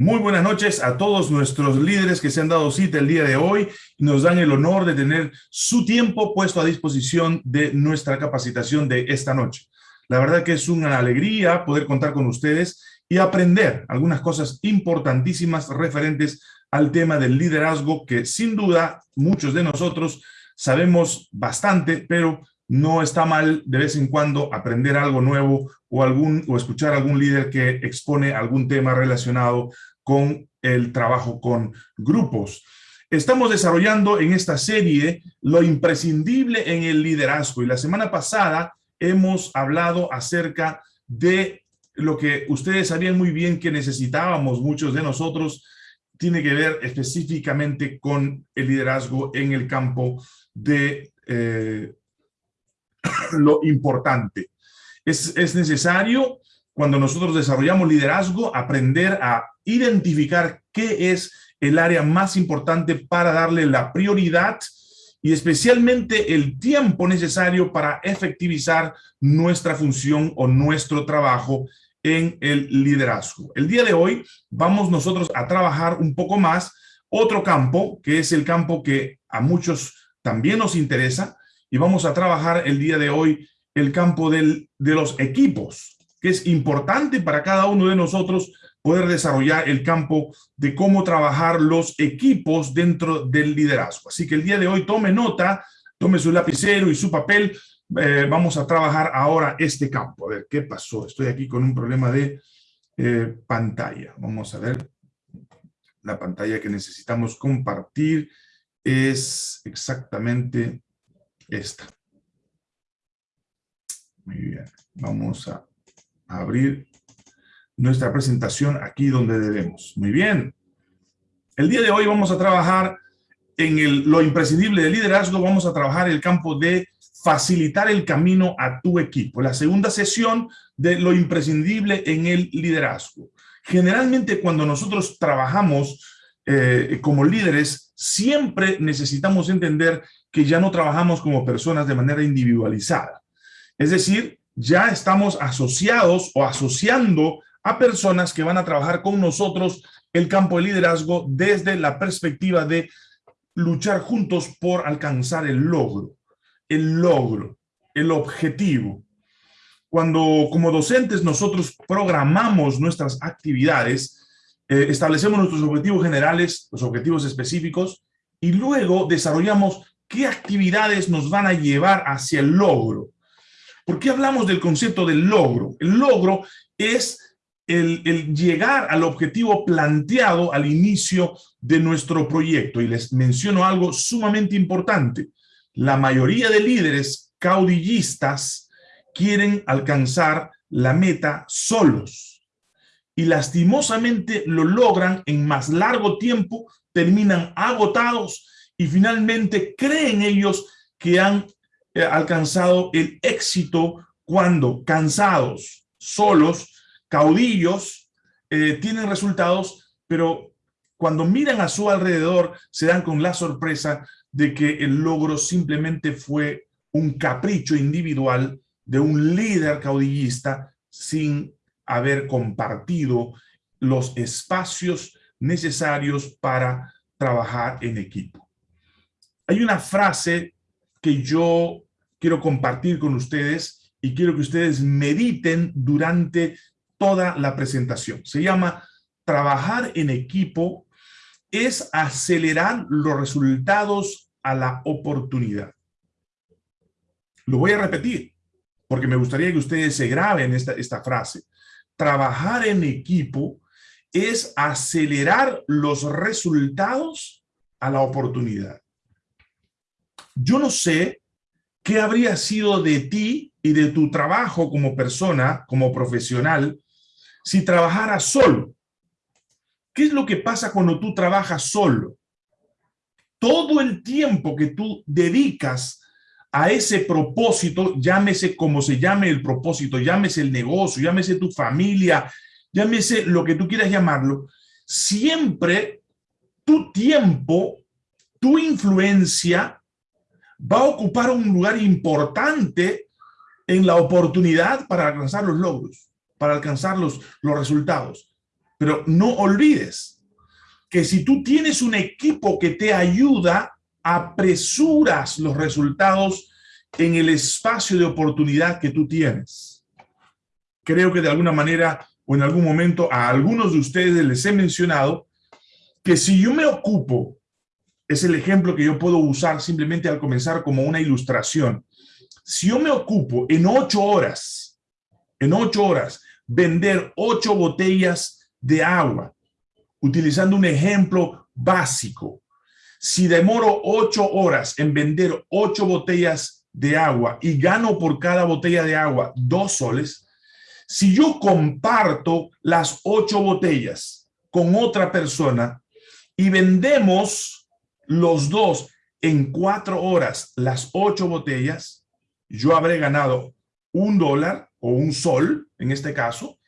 Muy buenas noches a todos nuestros líderes que se han dado cita el día de hoy y nos dan el honor de tener su tiempo puesto a disposición de nuestra capacitación de esta noche. La verdad que es una alegría poder contar con ustedes y aprender algunas cosas importantísimas referentes al tema del liderazgo que sin duda muchos de nosotros sabemos bastante, pero no está mal de vez en cuando aprender algo nuevo o, algún, o escuchar algún líder que expone algún tema relacionado con el trabajo con grupos. Estamos desarrollando en esta serie lo imprescindible en el liderazgo y la semana pasada hemos hablado acerca de lo que ustedes sabían muy bien que necesitábamos muchos de nosotros, tiene que ver específicamente con el liderazgo en el campo de eh, lo importante. Es, es necesario, cuando nosotros desarrollamos liderazgo, aprender a identificar qué es el área más importante para darle la prioridad y especialmente el tiempo necesario para efectivizar nuestra función o nuestro trabajo en el liderazgo. El día de hoy vamos nosotros a trabajar un poco más otro campo, que es el campo que a muchos también nos interesa, y vamos a trabajar el día de hoy el campo del, de los equipos, que es importante para cada uno de nosotros poder desarrollar el campo de cómo trabajar los equipos dentro del liderazgo. Así que el día de hoy tome nota, tome su lapicero y su papel. Eh, vamos a trabajar ahora este campo. A ver, ¿qué pasó? Estoy aquí con un problema de eh, pantalla. Vamos a ver. La pantalla que necesitamos compartir es exactamente esta. Muy bien. Vamos a abrir nuestra presentación aquí donde debemos. Muy bien. El día de hoy vamos a trabajar en el, lo imprescindible del liderazgo, vamos a trabajar el campo de facilitar el camino a tu equipo. La segunda sesión de lo imprescindible en el liderazgo. Generalmente cuando nosotros trabajamos eh, como líderes, siempre necesitamos entender que ya no trabajamos como personas de manera individualizada. Es decir, ya estamos asociados o asociando a personas que van a trabajar con nosotros el campo de liderazgo desde la perspectiva de luchar juntos por alcanzar el logro, el logro, el objetivo. Cuando como docentes nosotros programamos nuestras actividades, eh, establecemos nuestros objetivos generales, los objetivos específicos, y luego desarrollamos qué actividades nos van a llevar hacia el logro. ¿Por qué hablamos del concepto del logro? El logro es el, llegar al objetivo planteado al inicio de nuestro proyecto. Y les menciono algo sumamente importante. La mayoría de líderes caudillistas quieren alcanzar la meta solos. Y lastimosamente lo logran en más largo tiempo, terminan agotados y finalmente creen ellos que han alcanzado el éxito cuando cansados, solos, caudillos eh, tienen resultados, pero cuando miran a su alrededor se dan con la sorpresa de que el logro simplemente fue un capricho individual de un líder caudillista sin haber compartido los espacios necesarios para trabajar en equipo. Hay una frase que yo quiero compartir con ustedes y quiero que ustedes mediten durante toda la presentación. Se llama trabajar en equipo es acelerar los resultados a la oportunidad. Lo voy a repetir, porque me gustaría que ustedes se graben esta, esta frase. Trabajar en equipo es acelerar los resultados a la oportunidad. Yo no sé qué habría sido de ti y de tu trabajo como persona, como profesional, si trabajara solo. ¿Qué es lo que pasa cuando tú trabajas solo? Todo el tiempo que tú dedicas a ese propósito, llámese como se llame el propósito, llámese el negocio, llámese tu familia, llámese lo que tú quieras llamarlo, siempre tu tiempo, tu influencia va a ocupar un lugar importante en la oportunidad para alcanzar los logros para alcanzar los, los resultados. Pero no olvides que si tú tienes un equipo que te ayuda, apresuras los resultados en el espacio de oportunidad que tú tienes. Creo que de alguna manera o en algún momento a algunos de ustedes les he mencionado que si yo me ocupo, es el ejemplo que yo puedo usar simplemente al comenzar como una ilustración. Si yo me ocupo en ocho horas, en ocho horas, vender ocho botellas de agua, utilizando un ejemplo básico, si demoro ocho horas en vender ocho botellas de agua y gano por cada botella de agua dos soles, si yo comparto las ocho botellas con otra persona y vendemos los dos en cuatro horas las ocho botellas, yo habré ganado un dólar o un sol, en este caso,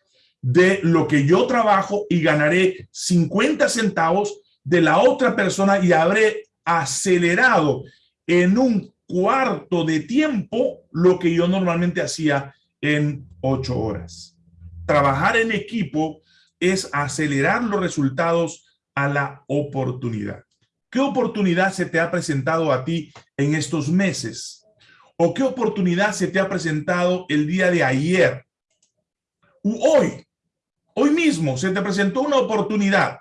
de lo que yo trabajo y ganaré 50 centavos de la otra persona y habré acelerado en un cuarto de tiempo lo que yo normalmente hacía en ocho horas. Trabajar en equipo es acelerar los resultados a la oportunidad. ¿Qué oportunidad se te ha presentado a ti en estos meses? ¿O qué oportunidad se te ha presentado el día de ayer? hoy, hoy mismo se te presentó una oportunidad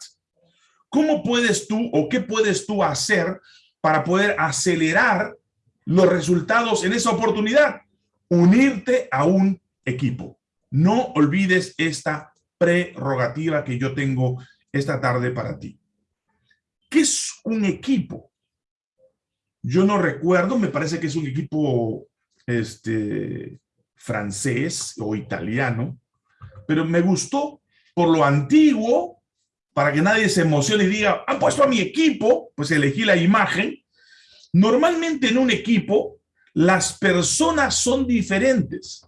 ¿Cómo puedes tú o qué puedes tú hacer para poder acelerar los resultados en esa oportunidad? Unirte a un equipo. No olvides esta prerrogativa que yo tengo esta tarde para ti. ¿Qué es un equipo? Yo no recuerdo, me parece que es un equipo este, francés o italiano, pero me gustó por lo antiguo para que nadie se emocione y diga, han puesto a mi equipo, pues elegí la imagen. Normalmente en un equipo, las personas son diferentes.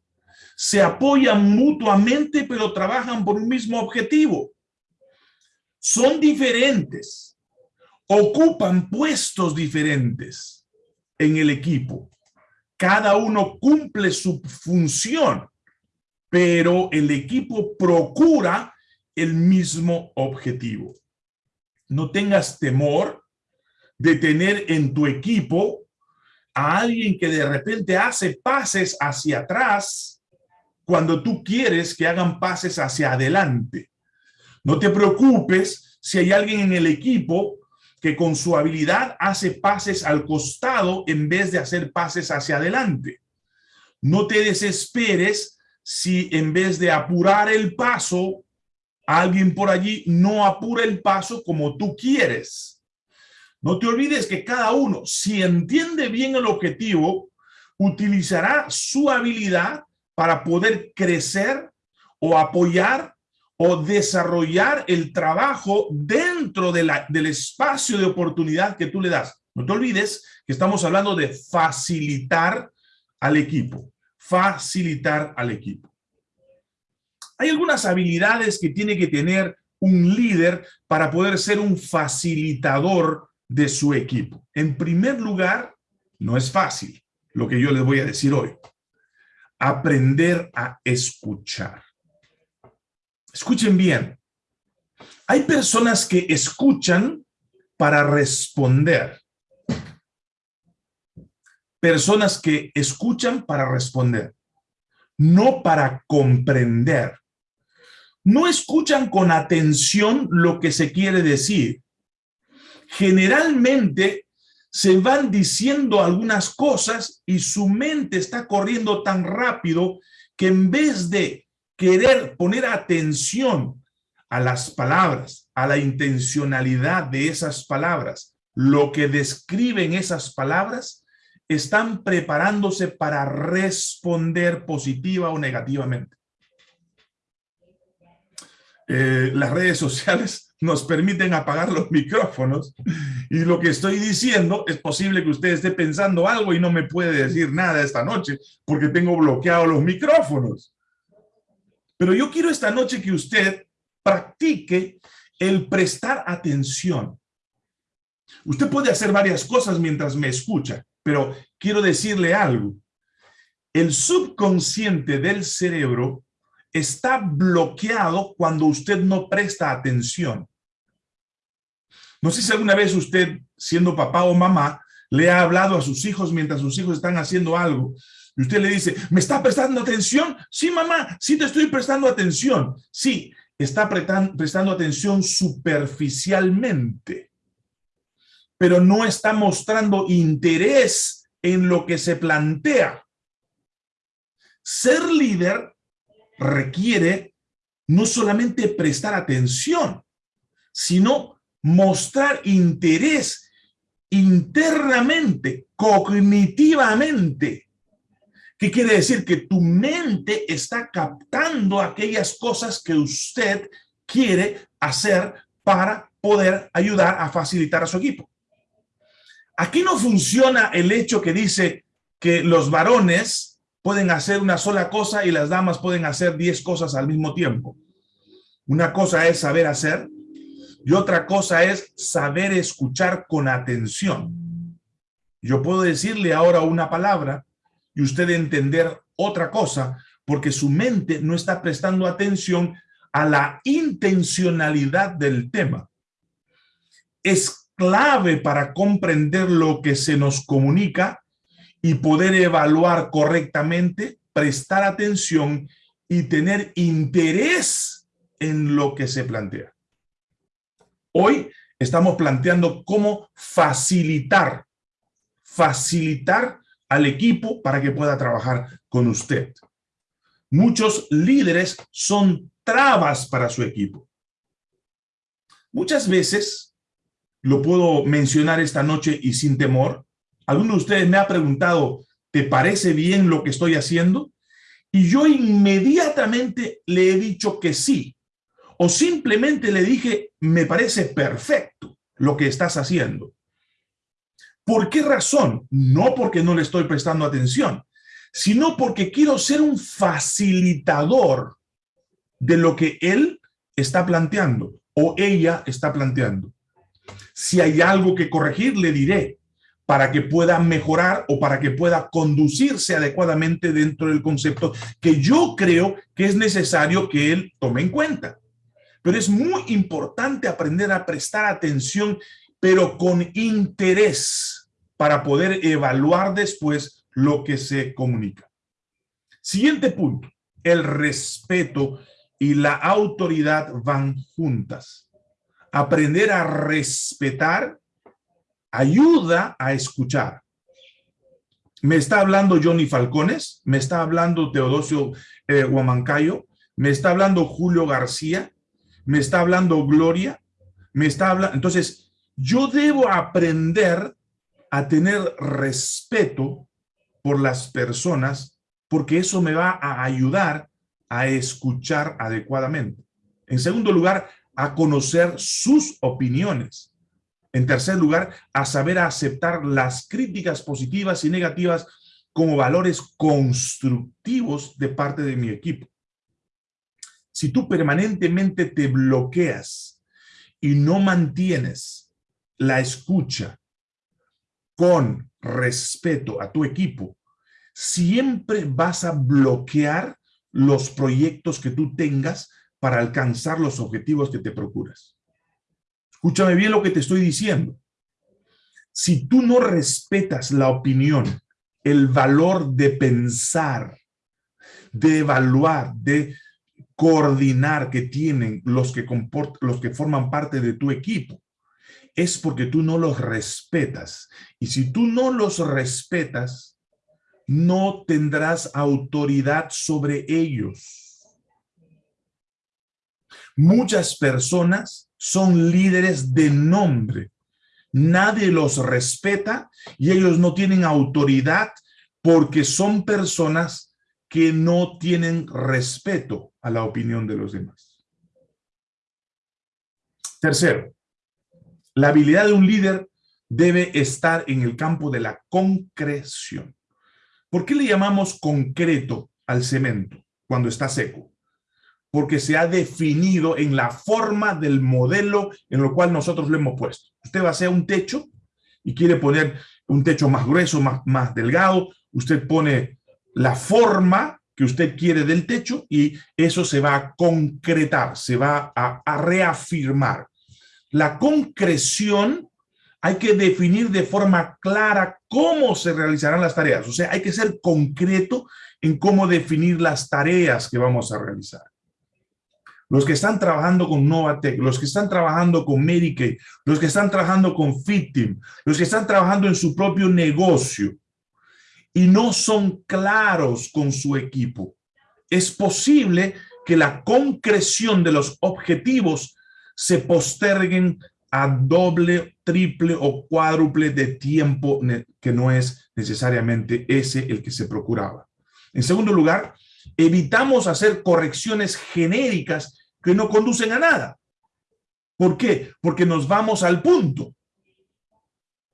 Se apoyan mutuamente, pero trabajan por un mismo objetivo. Son diferentes. Ocupan puestos diferentes en el equipo. Cada uno cumple su función, pero el equipo procura el mismo objetivo. No tengas temor de tener en tu equipo a alguien que de repente hace pases hacia atrás cuando tú quieres que hagan pases hacia adelante. No te preocupes si hay alguien en el equipo que con su habilidad hace pases al costado en vez de hacer pases hacia adelante. No te desesperes si en vez de apurar el paso, alguien por allí no apura el paso como tú quieres. No te olvides que cada uno, si entiende bien el objetivo, utilizará su habilidad para poder crecer o apoyar o desarrollar el trabajo dentro del espacio de oportunidad que tú le das. No te olvides que estamos hablando de facilitar al equipo, facilitar al equipo. Hay algunas habilidades que tiene que tener un líder para poder ser un facilitador de su equipo. En primer lugar, no es fácil lo que yo les voy a decir hoy. Aprender a escuchar. Escuchen bien. Hay personas que escuchan para responder. Personas que escuchan para responder, no para comprender no escuchan con atención lo que se quiere decir. Generalmente se van diciendo algunas cosas y su mente está corriendo tan rápido que en vez de querer poner atención a las palabras, a la intencionalidad de esas palabras, lo que describen esas palabras, están preparándose para responder positiva o negativamente. Eh, las redes sociales nos permiten apagar los micrófonos y lo que estoy diciendo es posible que usted esté pensando algo y no me puede decir nada esta noche porque tengo bloqueados los micrófonos. Pero yo quiero esta noche que usted practique el prestar atención. Usted puede hacer varias cosas mientras me escucha, pero quiero decirle algo. El subconsciente del cerebro está bloqueado cuando usted no presta atención. No sé si alguna vez usted, siendo papá o mamá, le ha hablado a sus hijos mientras sus hijos están haciendo algo y usted le dice, ¿me está prestando atención? Sí, mamá, sí te estoy prestando atención. Sí, está prestando atención superficialmente, pero no está mostrando interés en lo que se plantea. Ser líder requiere no solamente prestar atención, sino mostrar interés internamente, cognitivamente. ¿Qué quiere decir? Que tu mente está captando aquellas cosas que usted quiere hacer para poder ayudar a facilitar a su equipo. Aquí no funciona el hecho que dice que los varones pueden hacer una sola cosa y las damas pueden hacer diez cosas al mismo tiempo. Una cosa es saber hacer y otra cosa es saber escuchar con atención. Yo puedo decirle ahora una palabra y usted entender otra cosa porque su mente no está prestando atención a la intencionalidad del tema. Es clave para comprender lo que se nos comunica y poder evaluar correctamente, prestar atención y tener interés en lo que se plantea. Hoy estamos planteando cómo facilitar, facilitar al equipo para que pueda trabajar con usted. Muchos líderes son trabas para su equipo. Muchas veces, lo puedo mencionar esta noche y sin temor, alguno de ustedes me ha preguntado, ¿te parece bien lo que estoy haciendo? Y yo inmediatamente le he dicho que sí, o simplemente le dije, me parece perfecto lo que estás haciendo. ¿Por qué razón? No porque no le estoy prestando atención, sino porque quiero ser un facilitador de lo que él está planteando o ella está planteando. Si hay algo que corregir, le diré para que pueda mejorar o para que pueda conducirse adecuadamente dentro del concepto que yo creo que es necesario que él tome en cuenta. Pero es muy importante aprender a prestar atención, pero con interés para poder evaluar después lo que se comunica. Siguiente punto, el respeto y la autoridad van juntas. Aprender a respetar ayuda a escuchar. Me está hablando Johnny Falcones, me está hablando Teodosio eh, Huamancayo, me está hablando Julio García, me está hablando Gloria, me está hablando... Entonces, yo debo aprender a tener respeto por las personas porque eso me va a ayudar a escuchar adecuadamente. En segundo lugar, a conocer sus opiniones. En tercer lugar, a saber aceptar las críticas positivas y negativas como valores constructivos de parte de mi equipo si tú permanentemente te bloqueas y no mantienes la escucha con respeto a tu equipo, siempre vas a bloquear los proyectos que tú tengas para alcanzar los objetivos que te procuras. Escúchame bien lo que te estoy diciendo. Si tú no respetas la opinión, el valor de pensar, de evaluar, de coordinar que tienen los que, los que forman parte de tu equipo, es porque tú no los respetas. Y si tú no los respetas, no tendrás autoridad sobre ellos. Muchas personas son líderes de nombre. Nadie los respeta y ellos no tienen autoridad porque son personas que no tienen respeto a la opinión de los demás. Tercero, la habilidad de un líder debe estar en el campo de la concreción. ¿Por qué le llamamos concreto al cemento cuando está seco? Porque se ha definido en la forma del modelo en lo cual nosotros le hemos puesto. Usted va a hacer un techo y quiere poner un techo más grueso, más, más delgado, usted pone la forma que usted quiere del techo y eso se va a concretar, se va a reafirmar. La concreción hay que definir de forma clara cómo se realizarán las tareas. O sea, hay que ser concreto en cómo definir las tareas que vamos a realizar. Los que están trabajando con Novatec, los que están trabajando con Medicaid, los que están trabajando con Fittim, los que están trabajando en su propio negocio y no son claros con su equipo. Es posible que la concreción de los objetivos se posterguen a doble, triple o cuádruple de tiempo que no es necesariamente ese el que se procuraba. En segundo lugar, evitamos hacer correcciones genéricas que no conducen a nada. ¿Por qué? Porque nos vamos al punto.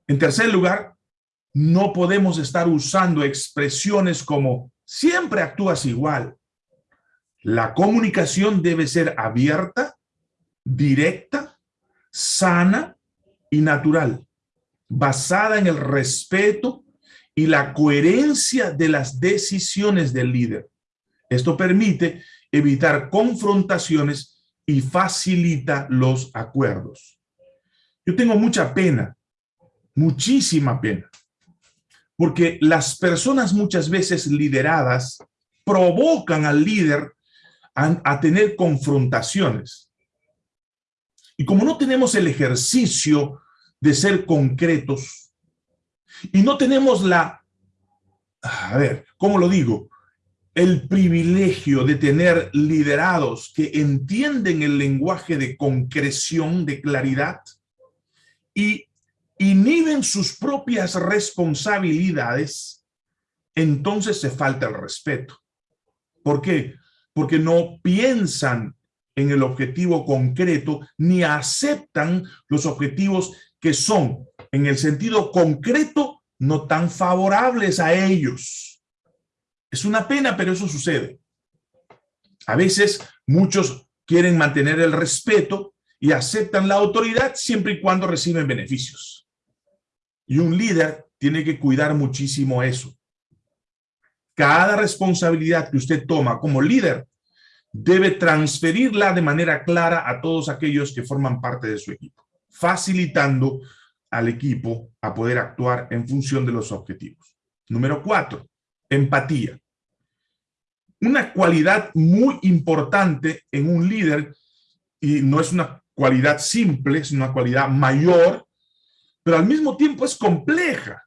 En tercer lugar, no podemos estar usando expresiones como siempre actúas igual. La comunicación debe ser abierta, directa sana y natural, basada en el respeto y la coherencia de las decisiones del líder. Esto permite evitar confrontaciones y facilita los acuerdos. Yo tengo mucha pena, muchísima pena, porque las personas muchas veces lideradas provocan al líder a, tener confrontaciones. Y como no tenemos el ejercicio de ser concretos y no tenemos la, a ver, ¿cómo lo digo? El privilegio de tener liderados que entienden el lenguaje de concreción, de claridad y inhiben sus propias responsabilidades, entonces se falta el respeto. ¿Por qué? Porque no piensan en el objetivo concreto, ni aceptan los objetivos que son, en el sentido concreto, no tan favorables a ellos. Es una pena, pero eso sucede. A veces muchos quieren mantener el respeto y aceptan la autoridad siempre y cuando reciben beneficios. Y un líder tiene que cuidar muchísimo eso. Cada responsabilidad que usted toma como líder debe transferirla de manera clara a todos aquellos que forman parte de su equipo, facilitando al equipo a poder actuar en función de los objetivos. Número cuatro, empatía. Una cualidad muy importante en un líder, y no es una cualidad simple, es una cualidad mayor, pero al mismo tiempo es compleja.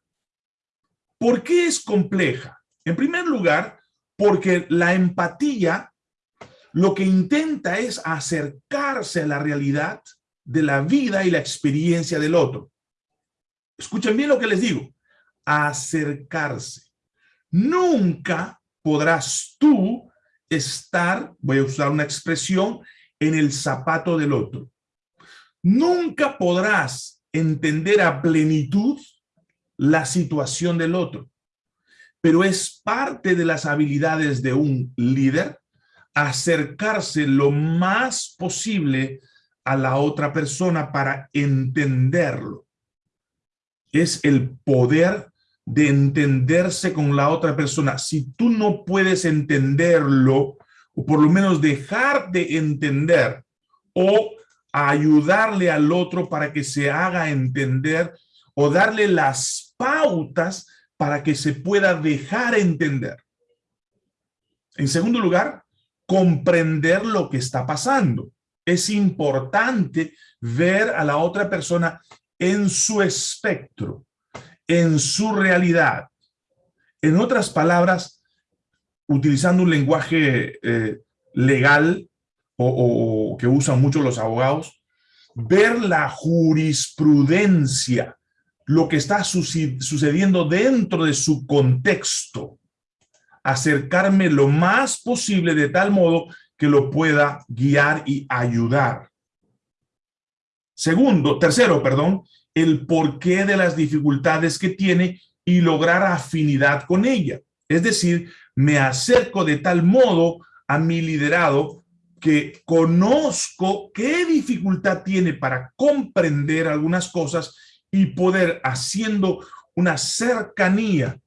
¿Por qué es compleja? En primer lugar, porque la empatía lo que intenta es acercarse a la realidad de la vida y la experiencia del otro. Escuchen bien lo que les digo, acercarse. Nunca podrás tú estar, voy a usar una expresión, en el zapato del otro. Nunca podrás entender a plenitud la situación del otro, pero es parte de las habilidades de un líder acercarse lo más posible a la otra persona para entenderlo. Es el poder de entenderse con la otra persona. Si tú no puedes entenderlo, o por lo menos dejar de entender, o ayudarle al otro para que se haga entender, o darle las pautas para que se pueda dejar entender. En segundo lugar, comprender lo que está pasando. Es importante ver a la otra persona en su espectro, en su realidad. En otras palabras, utilizando un lenguaje eh, legal o, o que usan mucho los abogados, ver la jurisprudencia, lo que está sucediendo dentro de su contexto acercarme lo más posible de tal modo que lo pueda guiar y ayudar. Segundo, tercero, perdón, el porqué de las dificultades que tiene y lograr afinidad con ella. Es decir, me acerco de tal modo a mi liderado que conozco qué dificultad tiene para comprender algunas cosas y poder haciendo una cercanía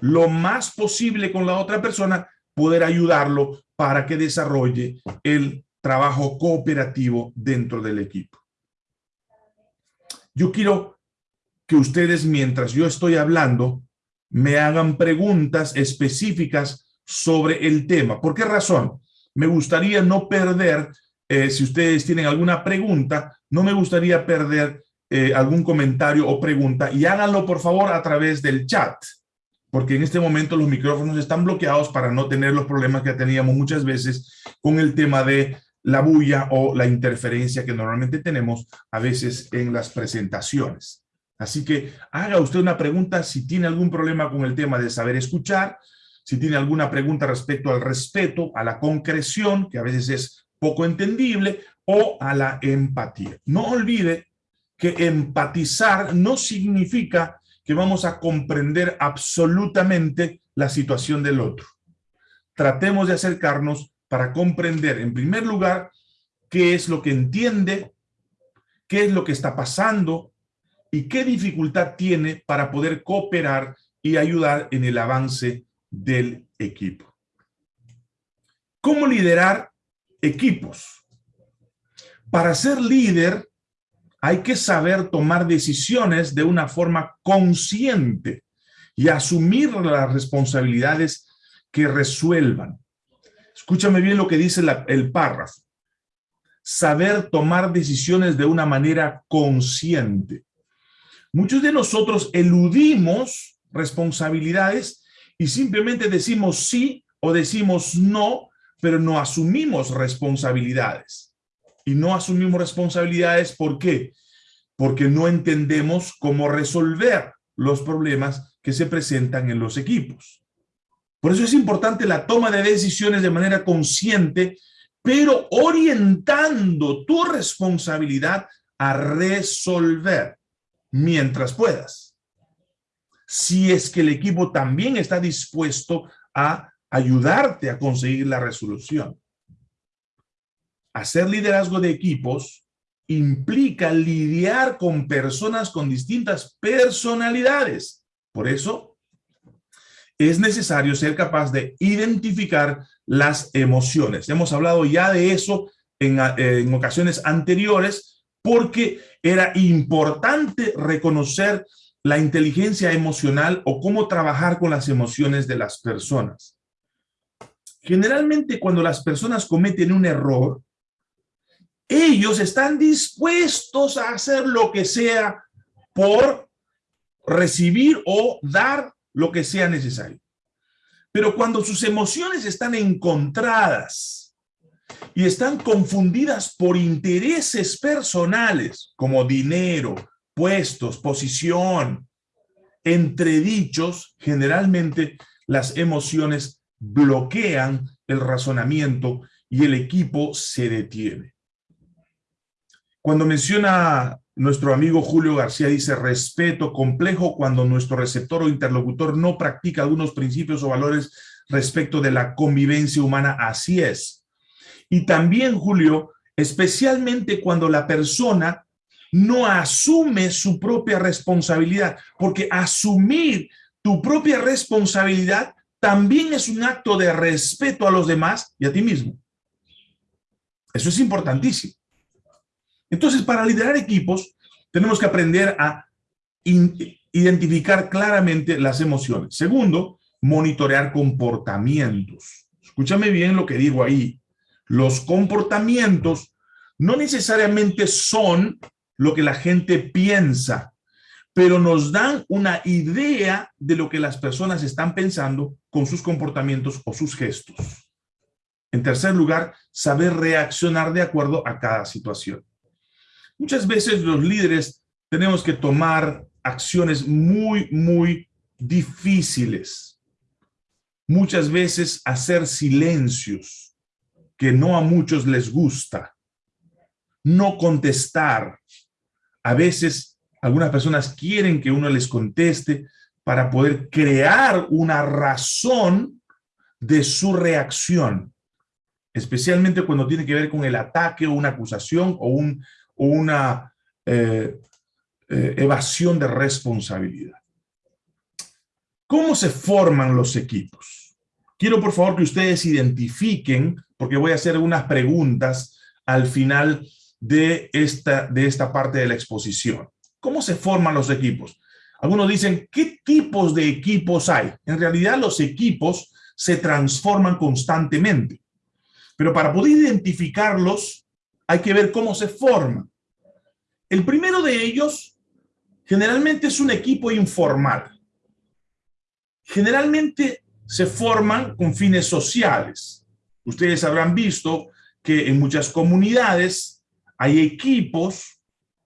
lo más posible con la otra persona, poder ayudarlo para que desarrolle el trabajo cooperativo dentro del equipo. Yo quiero que ustedes, mientras yo estoy hablando, me hagan preguntas específicas sobre el tema. ¿Por qué razón? Me gustaría no perder, eh, si ustedes tienen alguna pregunta, no me gustaría perder eh, algún comentario o pregunta y háganlo por favor a través del chat, porque en este momento los micrófonos están bloqueados para no tener los problemas que teníamos muchas veces con el tema de la bulla o la interferencia que normalmente tenemos a veces en las presentaciones. Así que haga usted una pregunta si tiene algún problema con el tema de saber escuchar, si tiene alguna pregunta respecto al respeto, a la concreción, que a veces es poco entendible, o a la empatía. No olvide que empatizar no significa que vamos a comprender absolutamente la situación del otro. Tratemos de acercarnos para comprender, en primer lugar, qué es lo que entiende, qué es lo que está pasando y qué dificultad tiene para poder cooperar y ayudar en el avance del equipo. ¿Cómo liderar equipos? Para ser líder hay que saber tomar decisiones de una forma consciente y asumir las responsabilidades que resuelvan. Escúchame bien lo que dice el párrafo. Saber tomar decisiones de una manera consciente. Muchos de nosotros eludimos responsabilidades y simplemente decimos sí o decimos no, pero no asumimos responsabilidades y no asumimos responsabilidades. ¿Por qué? Porque no entendemos cómo resolver los problemas que se presentan en los equipos. Por eso es importante la toma de decisiones de manera consciente, pero orientando tu responsabilidad a resolver mientras puedas. Si es que el equipo también está dispuesto a ayudarte a conseguir la resolución hacer liderazgo de equipos implica lidiar con personas con distintas personalidades. Por eso, es necesario ser capaz de identificar las emociones. Hemos hablado ya de eso en, ocasiones anteriores porque era importante reconocer la inteligencia emocional o cómo trabajar con las emociones de las personas. Generalmente cuando las personas cometen un error, ellos están dispuestos a hacer lo que sea por recibir o dar lo que sea necesario. Pero cuando sus emociones están encontradas y están confundidas por intereses personales, como dinero, puestos, posición, entredichos, generalmente las emociones bloquean el razonamiento y el equipo se detiene. Cuando menciona nuestro amigo Julio García, dice respeto complejo cuando nuestro receptor o interlocutor no practica algunos principios o valores respecto de la convivencia humana, así es. Y también, Julio, especialmente cuando la persona no asume su propia responsabilidad, porque asumir tu propia responsabilidad también es un acto de respeto a los demás y a ti mismo. Eso es importantísimo. Entonces, para liderar equipos, tenemos que aprender a identificar claramente las emociones. Segundo, monitorear comportamientos. Escúchame bien lo que digo ahí. Los comportamientos no necesariamente son lo que la gente piensa, pero nos dan una idea de lo que las personas están pensando con sus comportamientos o sus gestos. En tercer lugar, saber reaccionar de acuerdo a cada situación. Muchas veces los líderes tenemos que tomar acciones muy, muy difíciles. Muchas veces hacer silencios que no a muchos les gusta. No contestar. A veces algunas personas quieren que uno les conteste para poder crear una razón de su reacción, especialmente cuando tiene que ver con el ataque o una acusación o un, una eh, eh, evasión de responsabilidad. ¿Cómo se forman los equipos? quiero por favor que ustedes identifiquen, porque voy a hacer unas preguntas al final de esta, de esta parte de la exposición. ¿Cómo se forman los equipos? Algunos dicen, ¿qué tipos de equipos hay? En realidad los equipos se transforman constantemente. Pero para poder identificarlos, hay que ver cómo se forman. El primero de ellos generalmente es un equipo informal. Generalmente se forman con fines sociales. Ustedes habrán visto que en muchas comunidades hay equipos,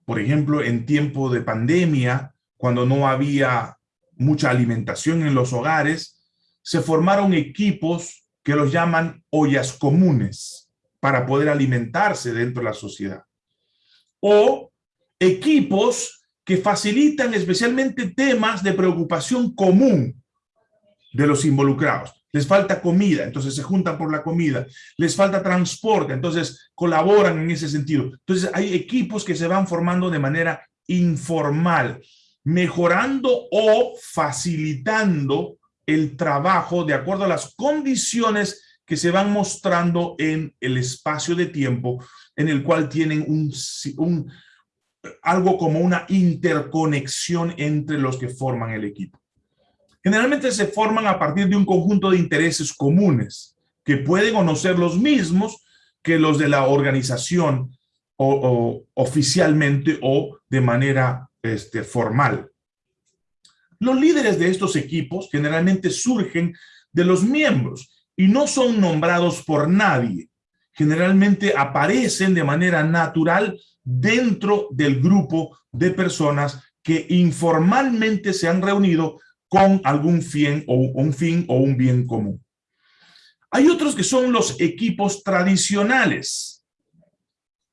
por ejemplo, en tiempo de pandemia, cuando no había mucha alimentación en los hogares, se formaron equipos que los llaman ollas comunes para poder alimentarse dentro de la sociedad. O equipos que facilitan especialmente temas de preocupación común de los involucrados. Les falta comida, entonces se juntan por la comida. Les falta transporte, entonces colaboran en ese sentido. Entonces hay equipos que se van formando de manera informal, mejorando o facilitando el trabajo de acuerdo a las condiciones que se van mostrando en el espacio de tiempo en el cual tienen un, algo como una interconexión entre los que forman el equipo. Generalmente se forman a partir de un conjunto de intereses comunes que pueden o no ser los mismos que los de la organización o, o oficialmente o de manera este, formal. Los líderes de estos equipos generalmente surgen de los miembros y no son nombrados por nadie. Generalmente aparecen de manera natural dentro del grupo de personas que informalmente se han reunido con algún fin o un fin o un bien común. Hay otros que son los equipos tradicionales.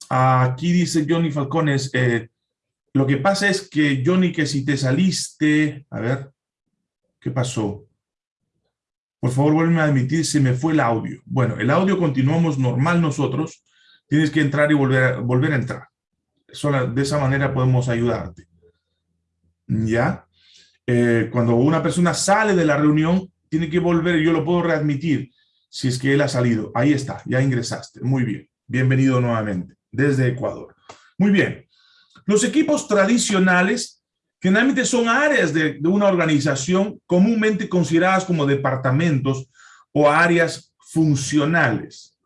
Aquí dice Johnny Falcones, eh, lo que pasa es que, Johnny, que si te saliste... A ver, ¿qué pasó? Por favor, vuelve a admitir, se me fue el audio. Bueno, el audio continuamos normal nosotros. Tienes que entrar y volver a, volver a entrar. de esa manera podemos ayudarte. ¿Ya? Eh, cuando una persona sale de la reunión, tiene que volver, yo lo puedo readmitir si es que él ha salido. Ahí está, ya ingresaste. Muy bien. Bienvenido nuevamente desde Ecuador. Muy bien. Los equipos tradicionales generalmente son áreas de, una organización comúnmente consideradas como departamentos o áreas funcionales,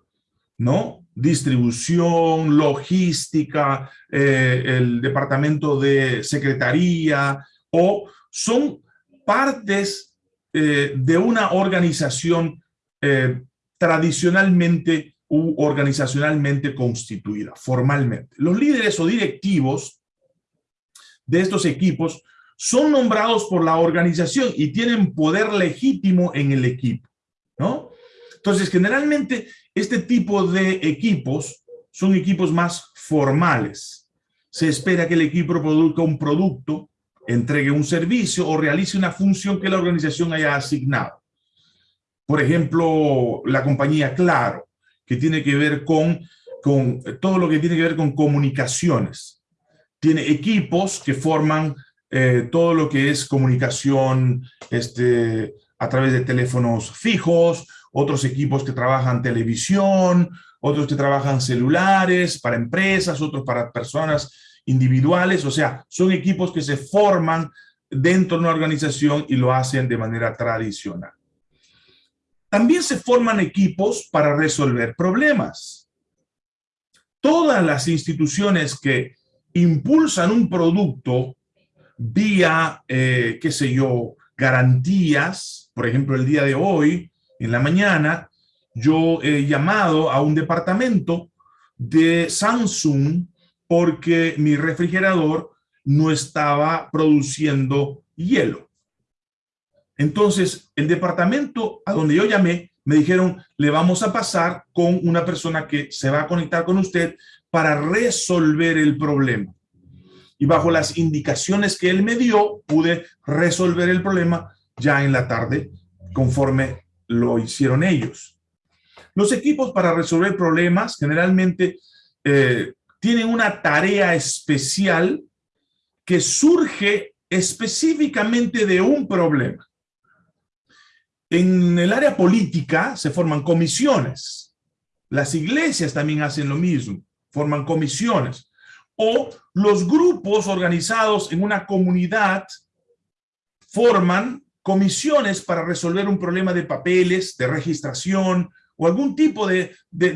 ¿no? Distribución, logística, eh, el departamento de secretaría, o son partes eh, de una organización eh, tradicionalmente organizacionalmente constituida, formalmente. Los líderes o directivos de estos equipos son nombrados por la organización y tienen poder legítimo en el equipo, ¿no? Entonces, generalmente, este tipo de equipos son equipos más formales. Se espera que el equipo produzca un producto, entregue un servicio o realice una función que la organización haya asignado. Por ejemplo, la compañía Claro que tiene que ver con, con todo lo que tiene que ver con comunicaciones. Tiene equipos que forman eh, todo lo que es comunicación este, a través de teléfonos fijos, otros equipos que trabajan televisión, otros que trabajan celulares para empresas, otros para personas individuales, o sea, son equipos que se forman dentro de una organización y lo hacen de manera tradicional. También se forman equipos para resolver problemas. Todas las instituciones que impulsan un producto vía, eh, qué sé yo, garantías, por ejemplo, el día de hoy, en la mañana, yo he llamado a un departamento de Samsung porque mi refrigerador no estaba produciendo hielo. Entonces, el departamento a donde yo llamé, me dijeron, le vamos a pasar con una persona que se va a conectar con usted para resolver el problema. Y bajo las indicaciones que él me dio, pude resolver el problema ya en la tarde, conforme lo hicieron ellos. Los equipos para resolver problemas generalmente eh, tienen una tarea especial que surge específicamente de un problema. En el área política se forman comisiones. Las iglesias también hacen lo mismo, forman comisiones. O los grupos organizados en una comunidad forman comisiones para resolver un problema de papeles, de registración o algún tipo de,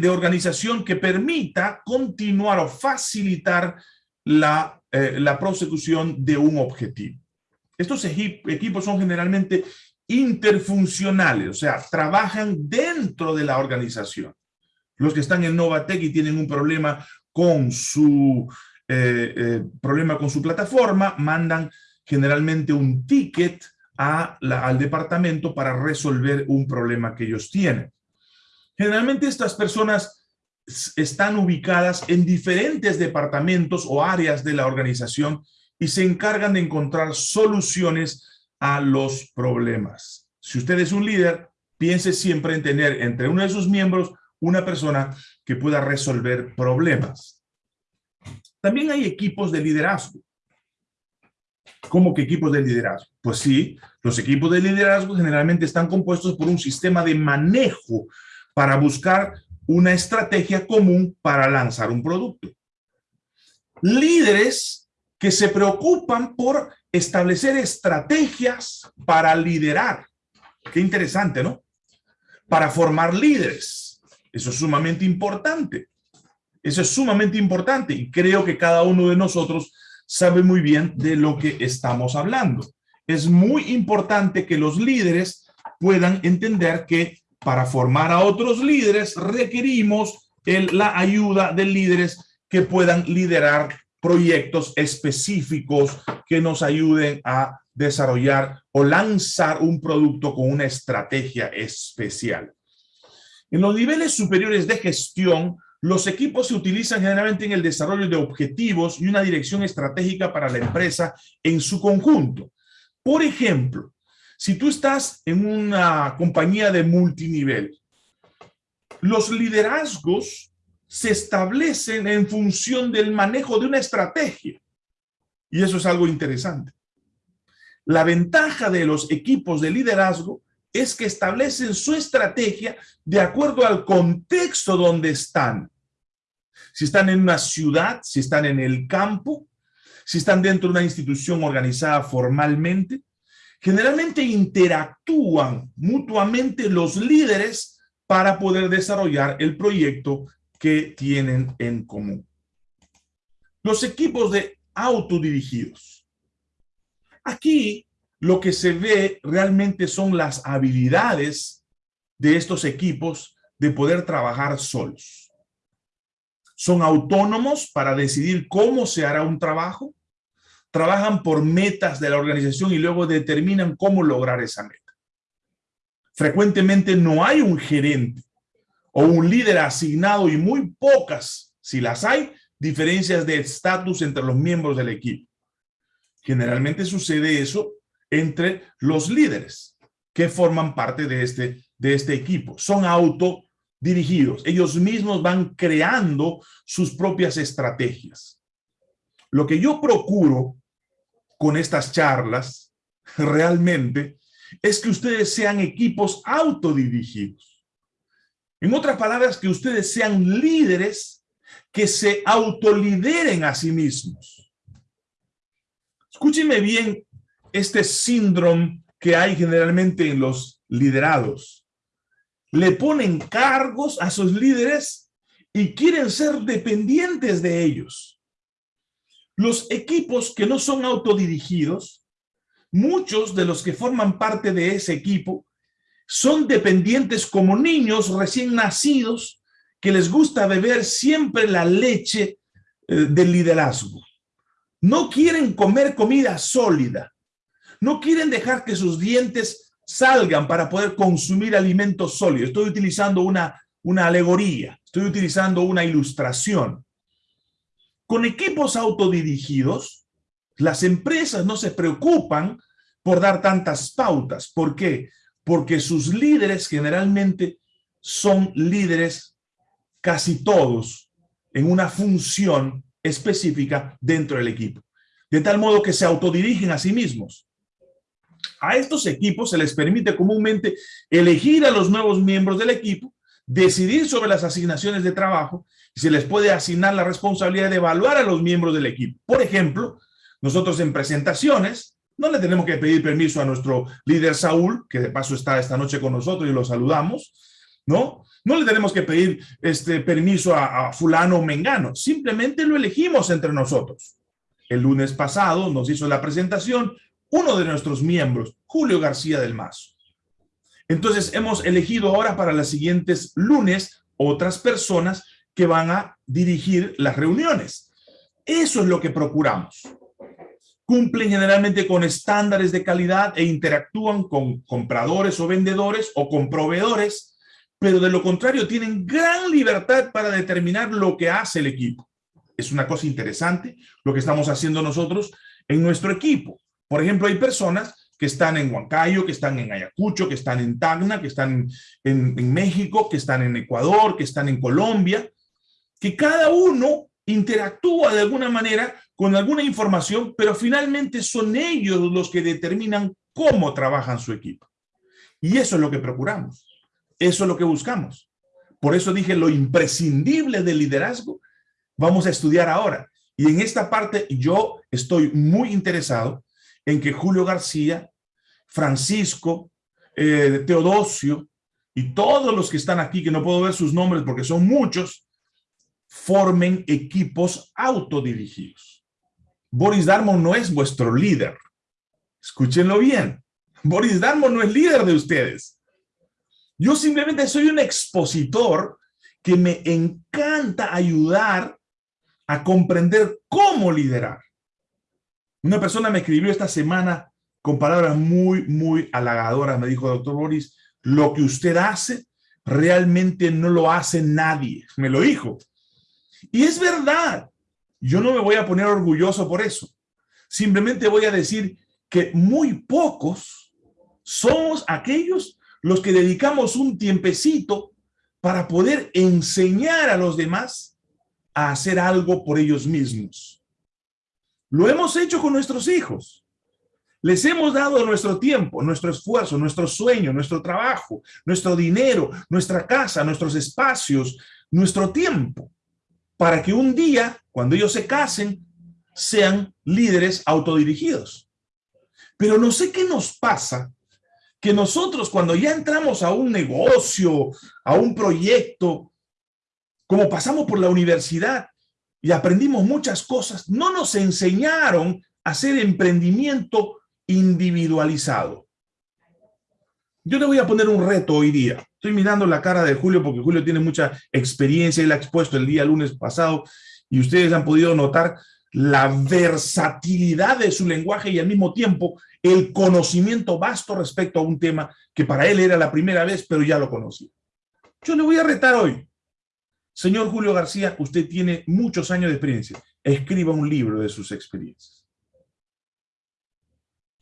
organización que permita continuar o facilitar la, eh, la prosecución de un objetivo. Estos equipos son generalmente interfuncionales, o sea, trabajan dentro de la organización. Los que están en Novatec y tienen un problema con su eh, eh, problema con su plataforma, mandan generalmente un ticket al departamento para resolver un problema que ellos tienen. Generalmente estas personas están ubicadas en diferentes departamentos o áreas de la organización y se encargan de encontrar soluciones a los problemas. Si usted es un líder, piense siempre en tener entre uno de sus miembros una persona que pueda resolver problemas. También hay equipos de liderazgo. ¿Cómo que equipos de liderazgo? Pues sí, los equipos de liderazgo generalmente están compuestos por un sistema de manejo para buscar una estrategia común para lanzar un producto. Líderes que se preocupan por establecer estrategias para liderar. Qué interesante, ¿no? Para formar líderes. Eso es sumamente importante. Eso es sumamente importante y creo que cada uno de nosotros sabe muy bien de lo que estamos hablando. Es muy importante que los líderes puedan entender que para formar a otros líderes requerimos la ayuda de líderes que puedan liderar proyectos específicos que nos ayuden a desarrollar o lanzar un producto con una estrategia especial. En los niveles superiores de gestión, los equipos se utilizan generalmente en el desarrollo de objetivos y una dirección estratégica para la empresa en su conjunto. Por ejemplo, si tú estás en una compañía de multinivel, los liderazgos se establecen en función del manejo de una estrategia. Y eso es algo interesante. La ventaja de los equipos de liderazgo es que establecen su estrategia de acuerdo al contexto donde están si están en una ciudad, si están en el campo, si están dentro de una institución organizada formalmente, generalmente interactúan mutuamente los líderes para poder desarrollar el proyecto que tienen en común. Los equipos de autodirigidos. Aquí lo que se ve realmente son las habilidades de estos equipos de poder trabajar solos son autónomos para decidir cómo se hará un trabajo, trabajan por metas de la organización y luego determinan cómo lograr esa meta. Frecuentemente no hay un gerente o un líder asignado y muy pocas, si las hay, diferencias de estatus entre los miembros del equipo. Generalmente sucede eso entre los líderes que forman parte de este, de este equipo. Son auto dirigidos. Ellos mismos van creando sus propias estrategias. Lo que yo procuro con estas charlas realmente es que ustedes sean equipos autodirigidos. En otras palabras, que ustedes sean líderes que se autolideren a sí mismos. Escúcheme bien este síndrome que hay generalmente en los liderados le ponen cargos a sus líderes y quieren ser dependientes de ellos. Los equipos que no son autodirigidos, muchos de los que forman parte de ese equipo son dependientes como niños recién nacidos que les gusta beber siempre la leche eh, del liderazgo. No quieren comer comida sólida. No quieren dejar que sus dientes salgan para poder consumir alimentos sólidos. Estoy utilizando una, una alegoría, estoy utilizando una ilustración. Con equipos autodirigidos, las empresas no se preocupan por dar tantas pautas. ¿Por qué? Porque sus líderes generalmente son líderes casi todos en una función específica dentro del equipo. De tal modo que se autodirigen a sí mismos. A estos equipos se les permite comúnmente elegir a los nuevos miembros del equipo, decidir sobre las asignaciones de trabajo y se les puede asignar la responsabilidad de evaluar a los miembros del equipo. Por ejemplo, nosotros en presentaciones no le tenemos que pedir permiso a nuestro líder Saúl, que de paso está esta noche con nosotros y lo saludamos, ¿no? No le tenemos que pedir este permiso a, a fulano o mengano, simplemente lo elegimos entre nosotros. El lunes pasado nos hizo la presentación uno de nuestros miembros, Julio García del Mazo. Entonces hemos elegido ahora para los siguientes lunes otras personas que van a dirigir las reuniones. Eso es lo que procuramos. Cumplen generalmente con estándares de calidad e interactúan con compradores o vendedores o con proveedores, pero de lo contrario tienen gran libertad para determinar lo que hace el equipo. Es una cosa interesante lo que estamos haciendo nosotros en nuestro equipo. Por ejemplo, hay personas que están en Huancayo, que están en Ayacucho, que están en Tacna, que están en, México, que están en Ecuador, que están en Colombia, que cada uno interactúa de alguna manera con alguna información, pero finalmente son ellos los que determinan cómo trabajan su equipo. Y eso es lo que procuramos. Eso es lo que buscamos. Por eso dije lo imprescindible del liderazgo. Vamos a estudiar ahora. Y en esta parte yo estoy muy interesado en que Julio García, Francisco, eh, Teodosio y todos los que están aquí, que no puedo ver sus nombres porque son muchos, formen equipos autodirigidos. Boris Darmon no es vuestro líder. Escúchenlo bien. Boris Darmon no es líder de ustedes. Yo simplemente soy un expositor que me encanta ayudar a comprender cómo liderar. Una persona me escribió esta semana con palabras muy, muy halagadoras. Me dijo, doctor Boris, lo que usted hace realmente no lo hace nadie. Me lo dijo. Y es verdad. Yo no me voy a poner orgulloso por eso. Simplemente voy a decir que muy pocos somos aquellos los que dedicamos un tiempecito para poder enseñar a los demás a hacer algo por ellos mismos. Lo hemos hecho con nuestros hijos. Les hemos dado nuestro tiempo, nuestro esfuerzo, nuestro sueño, nuestro trabajo, nuestro dinero, nuestra casa, nuestros espacios, nuestro tiempo, para que un día, cuando ellos se casen, sean líderes autodirigidos. Pero no sé qué nos pasa, que nosotros cuando ya entramos a un negocio, a un proyecto, como pasamos por la universidad, y aprendimos muchas cosas, no nos enseñaron a hacer emprendimiento individualizado. Yo le voy a poner un reto hoy día. Estoy mirando la cara de Julio porque Julio tiene mucha experiencia, él ha expuesto el día lunes pasado y ustedes han podido notar la versatilidad de su lenguaje y al mismo tiempo el conocimiento vasto respecto a un tema que para él era la primera vez, pero ya lo conocía. Yo le voy a retar hoy. Señor Julio García, usted tiene muchos años de experiencia. Escriba un libro de sus experiencias.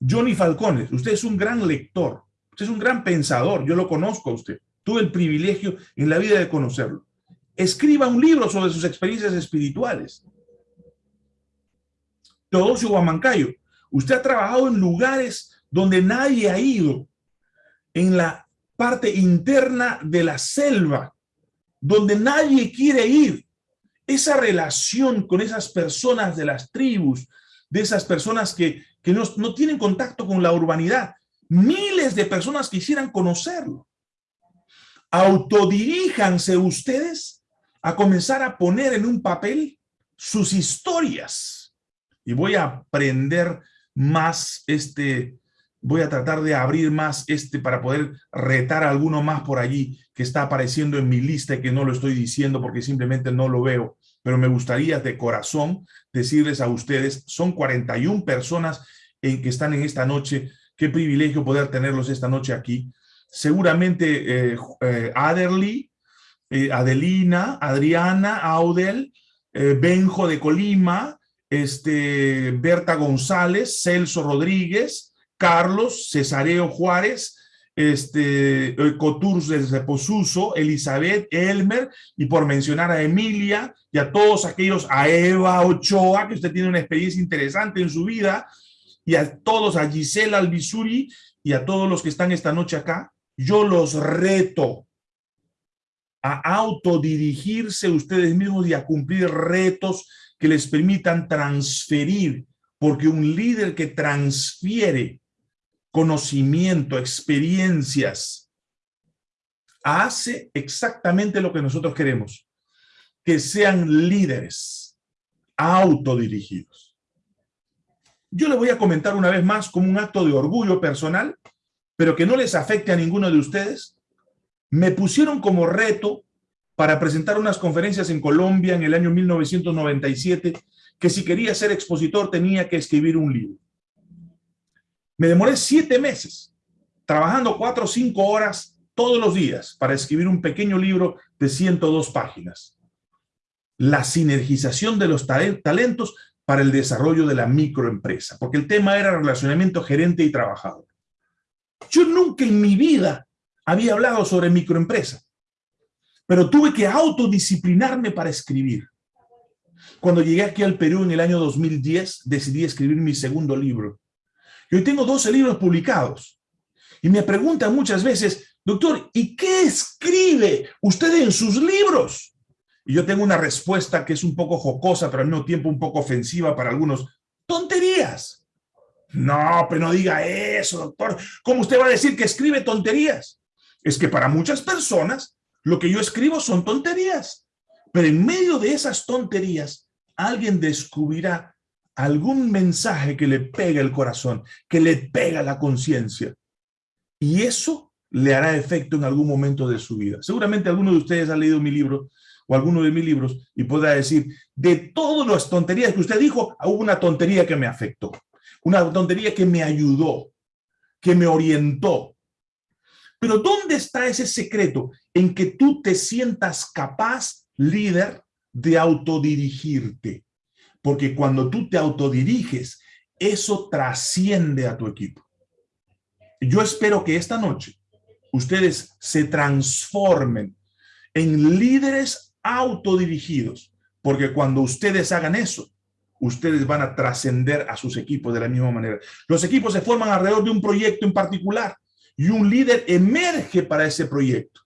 Johnny Falcones, usted es un gran lector. Usted es un gran pensador. Yo lo conozco a usted. Tuve el privilegio en la vida de conocerlo. Escriba un libro sobre sus experiencias espirituales. Teodosio Guamancayo, usted ha trabajado en lugares donde nadie ha ido, en la parte interna de la selva, donde nadie quiere ir. Esa relación con esas personas de las tribus, de esas personas que, no, no tienen contacto con la urbanidad. Miles de personas quisieran conocerlo. Autodiríjanse ustedes a comenzar a poner en un papel sus historias. Y voy a aprender más este, voy a tratar de abrir más este para poder retar a alguno más por allí que está apareciendo en mi lista y que no lo estoy diciendo porque simplemente no lo veo. Pero me gustaría de corazón decirles a ustedes, son 41 personas en que están en esta noche. Qué privilegio poder tenerlos esta noche aquí. Seguramente eh, eh, Aderly, eh, Adelina, Adriana, Audel, Benjo de Colima, este, Berta González, Celso Rodríguez, Carlos, Cesareo Juárez, este, eh, Coturz de Posuso, Elizabeth, Elmer, y por mencionar a Emilia y a todos aquellos, a Eva Ochoa, que usted tiene una experiencia interesante en su vida, y a todos, a Gisela Albizuri y a todos los que están esta noche acá, yo los reto a autodirigirse ustedes mismos y a cumplir retos que les permitan transferir, porque un líder que transfiere conocimiento, experiencias, hace exactamente lo que nosotros queremos, que sean líderes autodirigidos. Yo le voy a comentar una vez más como un acto de orgullo personal, pero que no les afecte a ninguno de ustedes. Me pusieron como reto para presentar unas conferencias en Colombia en el año 1997, que si quería ser expositor tenía que escribir un libro. Me demoré siete meses, trabajando cuatro o cinco horas todos los días para escribir un pequeño libro de 102 páginas. La sinergización de los talentos para el desarrollo de la microempresa, porque el tema era relacionamiento gerente y trabajador. Yo nunca en mi vida había hablado sobre microempresa, pero tuve que autodisciplinarme para escribir. Cuando llegué aquí al Perú en el año 2010, decidí escribir mi segundo libro. Y hoy tengo 12 libros publicados. Y me preguntan muchas veces, doctor, ¿y qué escribe usted en sus libros? Y yo tengo una respuesta que es un poco jocosa, pero al mismo tiempo un poco ofensiva para algunos. ¡Tonterías! No, pero no diga eso, doctor. ¿Cómo usted va a decir que escribe tonterías? Es que para muchas personas lo que yo escribo son tonterías. Pero en medio de esas tonterías, alguien descubrirá algún mensaje que le pega el corazón, que le pega la conciencia. Y eso le hará efecto en algún momento de su vida. Seguramente alguno de ustedes ha leído mi libro o alguno de mis libros y podrá decir, de todas las tonterías que usted dijo, hubo una tontería que me afectó, una tontería que me ayudó, que me orientó. Pero ¿dónde está ese secreto en que tú te sientas capaz, líder, de autodirigirte? Porque cuando tú te autodiriges, eso trasciende a tu equipo. Yo espero que esta noche ustedes se transformen en líderes autodirigidos, porque cuando ustedes hagan eso, ustedes van a trascender a sus equipos de la misma manera. Los equipos se forman alrededor de un proyecto en particular y un líder emerge para ese proyecto.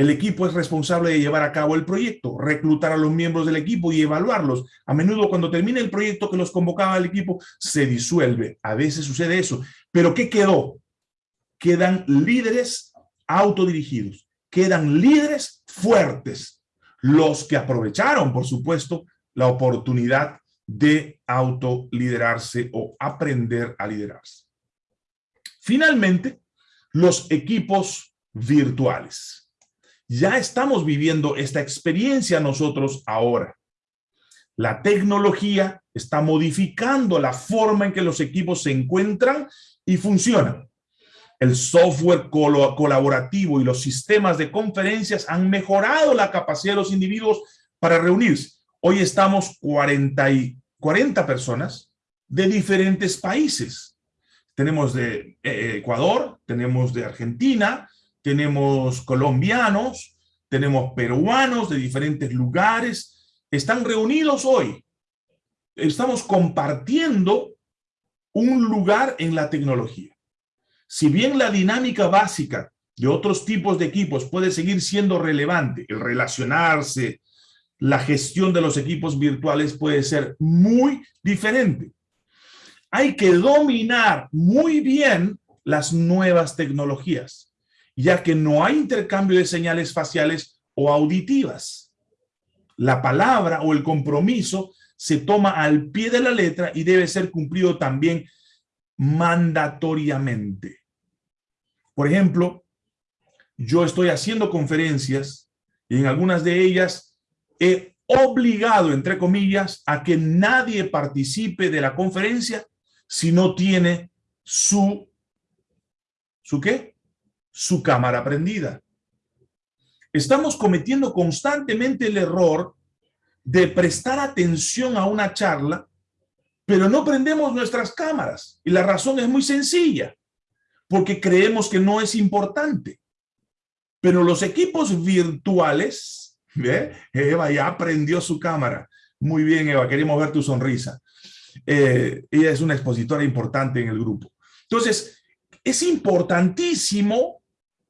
El equipo es responsable de llevar a cabo el proyecto, reclutar a los miembros del equipo y evaluarlos. A menudo cuando termina el proyecto que los convocaba al equipo, se disuelve. A veces sucede eso. Pero ¿qué quedó? Quedan líderes autodirigidos. Quedan líderes fuertes. Los que aprovecharon, por supuesto, la oportunidad de autoliderarse o aprender a liderarse. Finalmente, los equipos virtuales. Ya estamos viviendo esta experiencia nosotros ahora. La tecnología está modificando la forma en que los equipos se encuentran y funcionan. El software colaborativo y los sistemas de conferencias han mejorado la capacidad de los individuos para reunirse. Hoy estamos 40, y, 40 personas de diferentes países. Tenemos de eh, Ecuador, tenemos de Argentina, tenemos colombianos, tenemos peruanos de diferentes lugares, están reunidos hoy. Estamos compartiendo un lugar en la tecnología. Si bien la dinámica básica de otros tipos de equipos puede seguir siendo relevante, el relacionarse, la gestión de los equipos virtuales puede ser muy diferente. Hay que dominar muy bien las nuevas tecnologías ya que no hay intercambio de señales faciales o auditivas. La palabra o el compromiso se toma al pie de la letra y debe ser cumplido también mandatoriamente. Por ejemplo, yo estoy haciendo conferencias y en algunas de ellas he obligado, entre comillas, a que nadie participe de la conferencia si no tiene su, ¿su qué? Su cámara prendida. Estamos cometiendo constantemente el error de prestar atención a una charla, pero no prendemos nuestras cámaras. Y la razón es muy sencilla, porque creemos que no es importante. Pero los equipos virtuales. Eva ya prendió su cámara. Muy bien, Eva, queremos ver tu sonrisa. eh, ella es una expositora importante en el grupo. Entonces, es importantísimo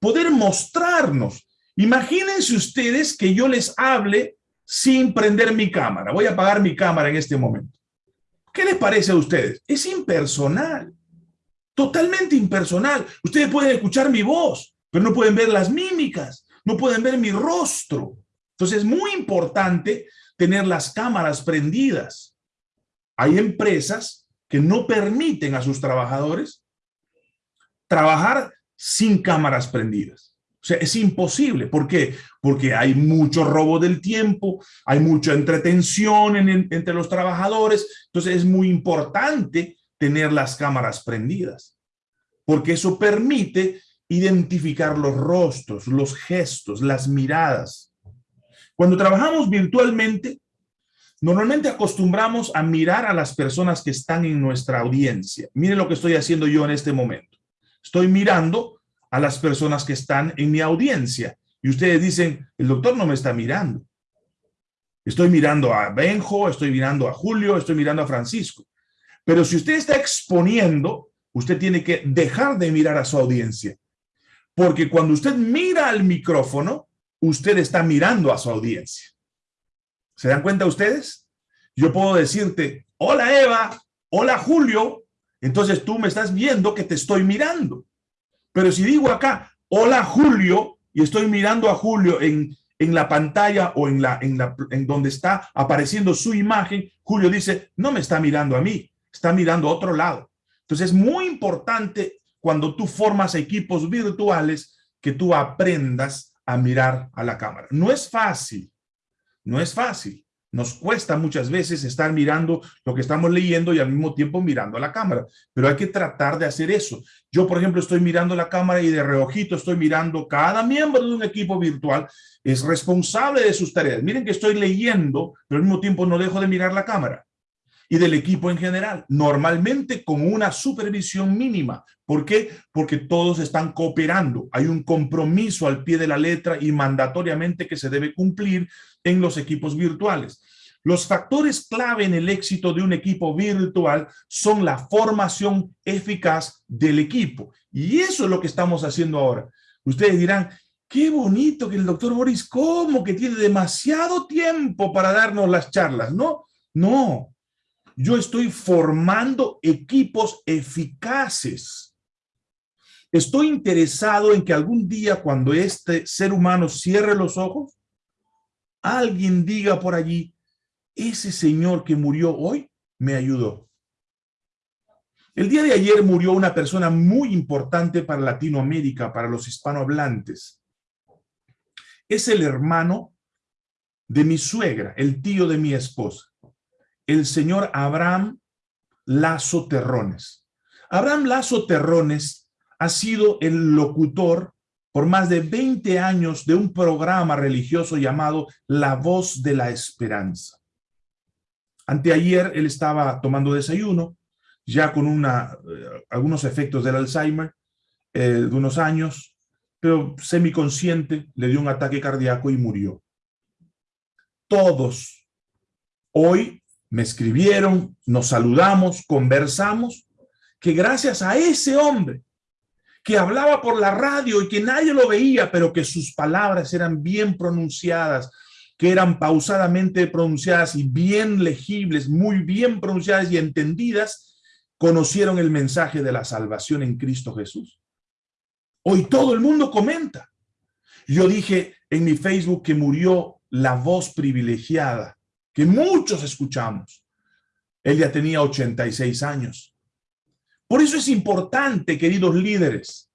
poder mostrarnos. Imagínense ustedes que yo les hable sin prender mi cámara. Voy a apagar mi cámara en este momento. ¿Qué les parece a ustedes? Es impersonal. Totalmente impersonal. Ustedes pueden escuchar mi voz, pero no pueden ver las mímicas, no pueden ver mi rostro. Entonces es muy importante tener las cámaras prendidas. Hay empresas que no permiten a sus trabajadores trabajar sin cámaras prendidas. O sea, es imposible. ¿Por qué? Porque hay mucho robo del tiempo, hay mucha entretención entre los trabajadores. Entonces es muy importante tener las cámaras prendidas, porque eso permite identificar los rostros, los gestos, las miradas. Cuando trabajamos virtualmente, normalmente acostumbramos a mirar a las personas que están en nuestra audiencia. Miren lo que estoy haciendo yo en este momento. Estoy mirando a las personas que están en mi audiencia. Y ustedes dicen, el doctor no me está mirando. Estoy mirando a Benjo, estoy mirando a Julio, estoy mirando a Francisco. Pero si usted está exponiendo, usted tiene que dejar de mirar a su audiencia. Porque cuando usted mira al micrófono, usted está mirando a su audiencia. ¿Se dan cuenta ustedes? Yo puedo decirte, hola Eva, hola Julio, entonces tú me estás viendo que te estoy mirando. Pero si digo acá, hola Julio, y estoy mirando a Julio en, en la pantalla o en, la, en, la, en donde está apareciendo su imagen, Julio dice, no me está mirando a mí, está mirando a otro lado. Entonces es muy importante cuando tú formas equipos virtuales que tú aprendas a mirar a la cámara. No es fácil, no es fácil. Nos cuesta muchas veces estar mirando lo que estamos leyendo y al mismo tiempo mirando a la cámara, pero hay que tratar de hacer eso. Yo, por ejemplo, estoy mirando la cámara y de reojito estoy mirando cada miembro de un equipo virtual es responsable de sus tareas. Miren que estoy leyendo, pero al mismo tiempo no dejo de mirar la cámara y del equipo en general, normalmente con una supervisión mínima. ¿Por qué? Porque todos están cooperando. Hay un compromiso al pie de la letra y mandatoriamente que se debe cumplir en los equipos virtuales. Los factores clave en el éxito de un equipo virtual son la formación eficaz del equipo. Y eso es lo que estamos haciendo ahora. Ustedes dirán, qué bonito que el doctor Boris, ¿cómo que tiene demasiado tiempo para darnos las charlas? No, no, yo estoy formando equipos eficaces. Estoy interesado en que algún día cuando este ser humano cierre los ojos, alguien diga por allí, ese señor que murió hoy me ayudó. El día de ayer murió una persona muy importante para Latinoamérica, para los hispanohablantes. Es el hermano de mi suegra, el tío de mi esposa el señor Abraham Lazo Terrones. Abraham Lazo Terrones ha sido el locutor por más de 20 años de un programa religioso llamado La Voz de la Esperanza. Anteayer él estaba tomando desayuno, ya con eh, algunos efectos del Alzheimer eh, de unos años, pero semiconsciente, le dio un ataque cardíaco y murió. Todos hoy me escribieron, nos saludamos, conversamos, que gracias a ese hombre que hablaba por la radio y que nadie lo veía, pero que sus palabras eran bien pronunciadas, que eran pausadamente pronunciadas y bien legibles, muy bien pronunciadas y entendidas, conocieron el mensaje de la salvación en Cristo Jesús. Hoy todo el mundo comenta. Yo dije en mi Facebook que murió la voz privilegiada que muchos escuchamos. Él ya tenía 86 años. Por eso es importante, queridos líderes,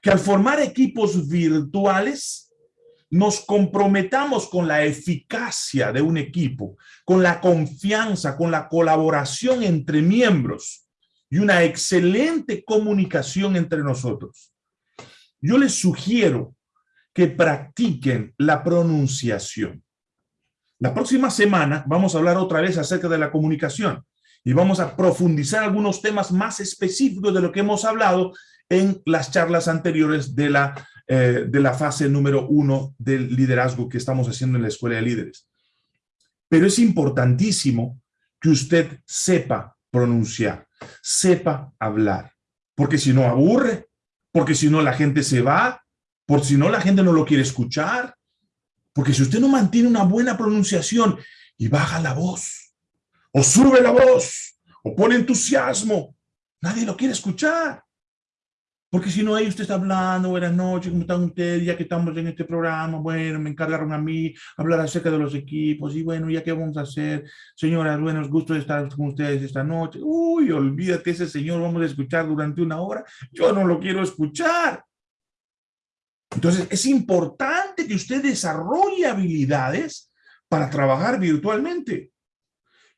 que al formar equipos virtuales nos comprometamos con la eficacia de un equipo, con la confianza, con la colaboración entre miembros y una excelente comunicación entre nosotros. Yo les sugiero que practiquen la pronunciación. La próxima semana vamos a hablar otra vez acerca de la comunicación y vamos a profundizar algunos temas más específicos de lo que hemos hablado en las charlas anteriores de la, eh, de la fase número uno del liderazgo que estamos haciendo en la Escuela de Líderes. Pero es importantísimo que usted sepa pronunciar, sepa hablar, porque si no aburre, porque si no la gente se va, por si no la gente no lo quiere escuchar, porque si usted no mantiene una buena pronunciación y baja la voz, o sube la voz, o pone entusiasmo, nadie lo quiere escuchar. Porque si no, ahí usted está hablando, buenas noches, ¿cómo están ustedes? Ya que estamos en este programa, bueno, me encargaron a mí hablar acerca de los equipos, y bueno, ¿ya qué vamos a hacer? Señoras, buenos gustos de estar con ustedes esta noche. Uy, olvídate, ese señor vamos a escuchar durante una hora. Yo no lo quiero escuchar. Entonces, es importante que usted desarrolle habilidades para trabajar virtualmente.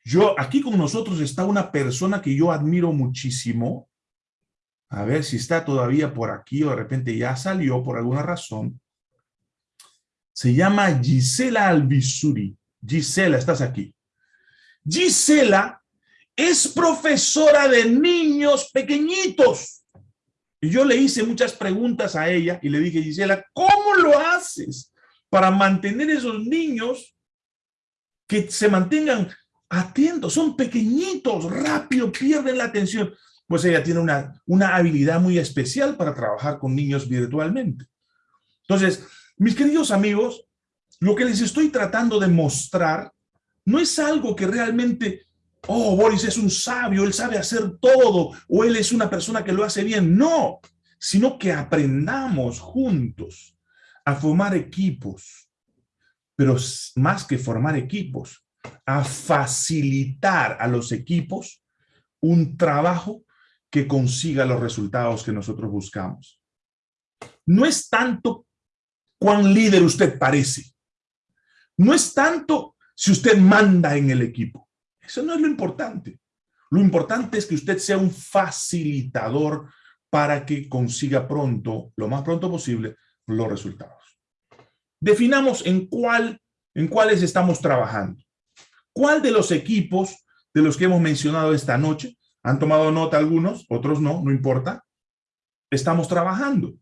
Yo, aquí con nosotros está una persona que yo admiro muchísimo, a ver si está todavía por aquí o de repente ya salió por alguna razón. Se llama Gisela Albizuri. Gisela, estás aquí. Gisela es profesora de niños pequeñitos. Y yo le hice muchas preguntas a ella y le dije, Gisela, ¿cómo lo haces para mantener esos niños que se mantengan atentos? Son pequeñitos, rápido, pierden la atención pues ella tiene una, una habilidad muy especial para trabajar con niños virtualmente. Entonces, mis queridos amigos, lo que les estoy tratando de mostrar no es algo que realmente, oh, Boris es un sabio, él sabe hacer todo, o él es una persona que lo hace bien. No, sino que aprendamos juntos a formar equipos, pero más que formar equipos, a facilitar a los equipos un trabajo que consiga los resultados que nosotros buscamos. No es tanto cuán líder usted parece. No es tanto si usted manda en el equipo. Eso no es lo importante. Lo importante es que usted sea un facilitador para que consiga pronto, lo más pronto posible, los resultados. Definamos en cuál, en cuáles estamos trabajando. ¿Cuál de los equipos de los que hemos mencionado esta noche han tomado nota algunos, otros no, no importa. Estamos trabajando.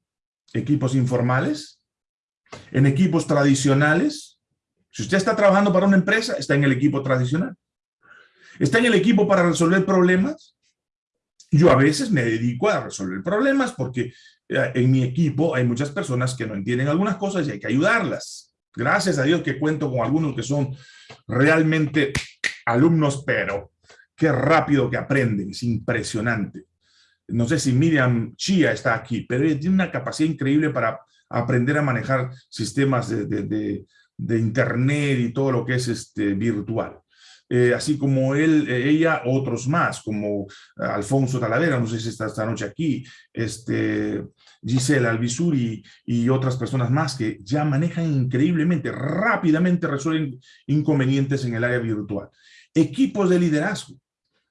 Equipos informales, en equipos tradicionales. Si usted está trabajando para una empresa, está en el equipo tradicional. Está en el equipo para resolver problemas. Yo a veces me dedico a resolver problemas porque eh, en mi equipo hay muchas personas que no entienden algunas cosas y hay que ayudarlas. Gracias a Dios que cuento con algunos que son realmente alumnos, pero Qué rápido que aprenden, es impresionante. No sé si Miriam Chia está aquí, pero tiene una capacidad increíble para aprender a manejar sistemas de, internet y todo lo que es este, virtual. Eh, así como él, eh, ella, otros más, como Alfonso Talavera, no sé si está esta noche aquí, este, Gisela Albizuri y otras personas más que ya manejan increíblemente, rápidamente resuelven inconvenientes en el área virtual. Equipos de liderazgo.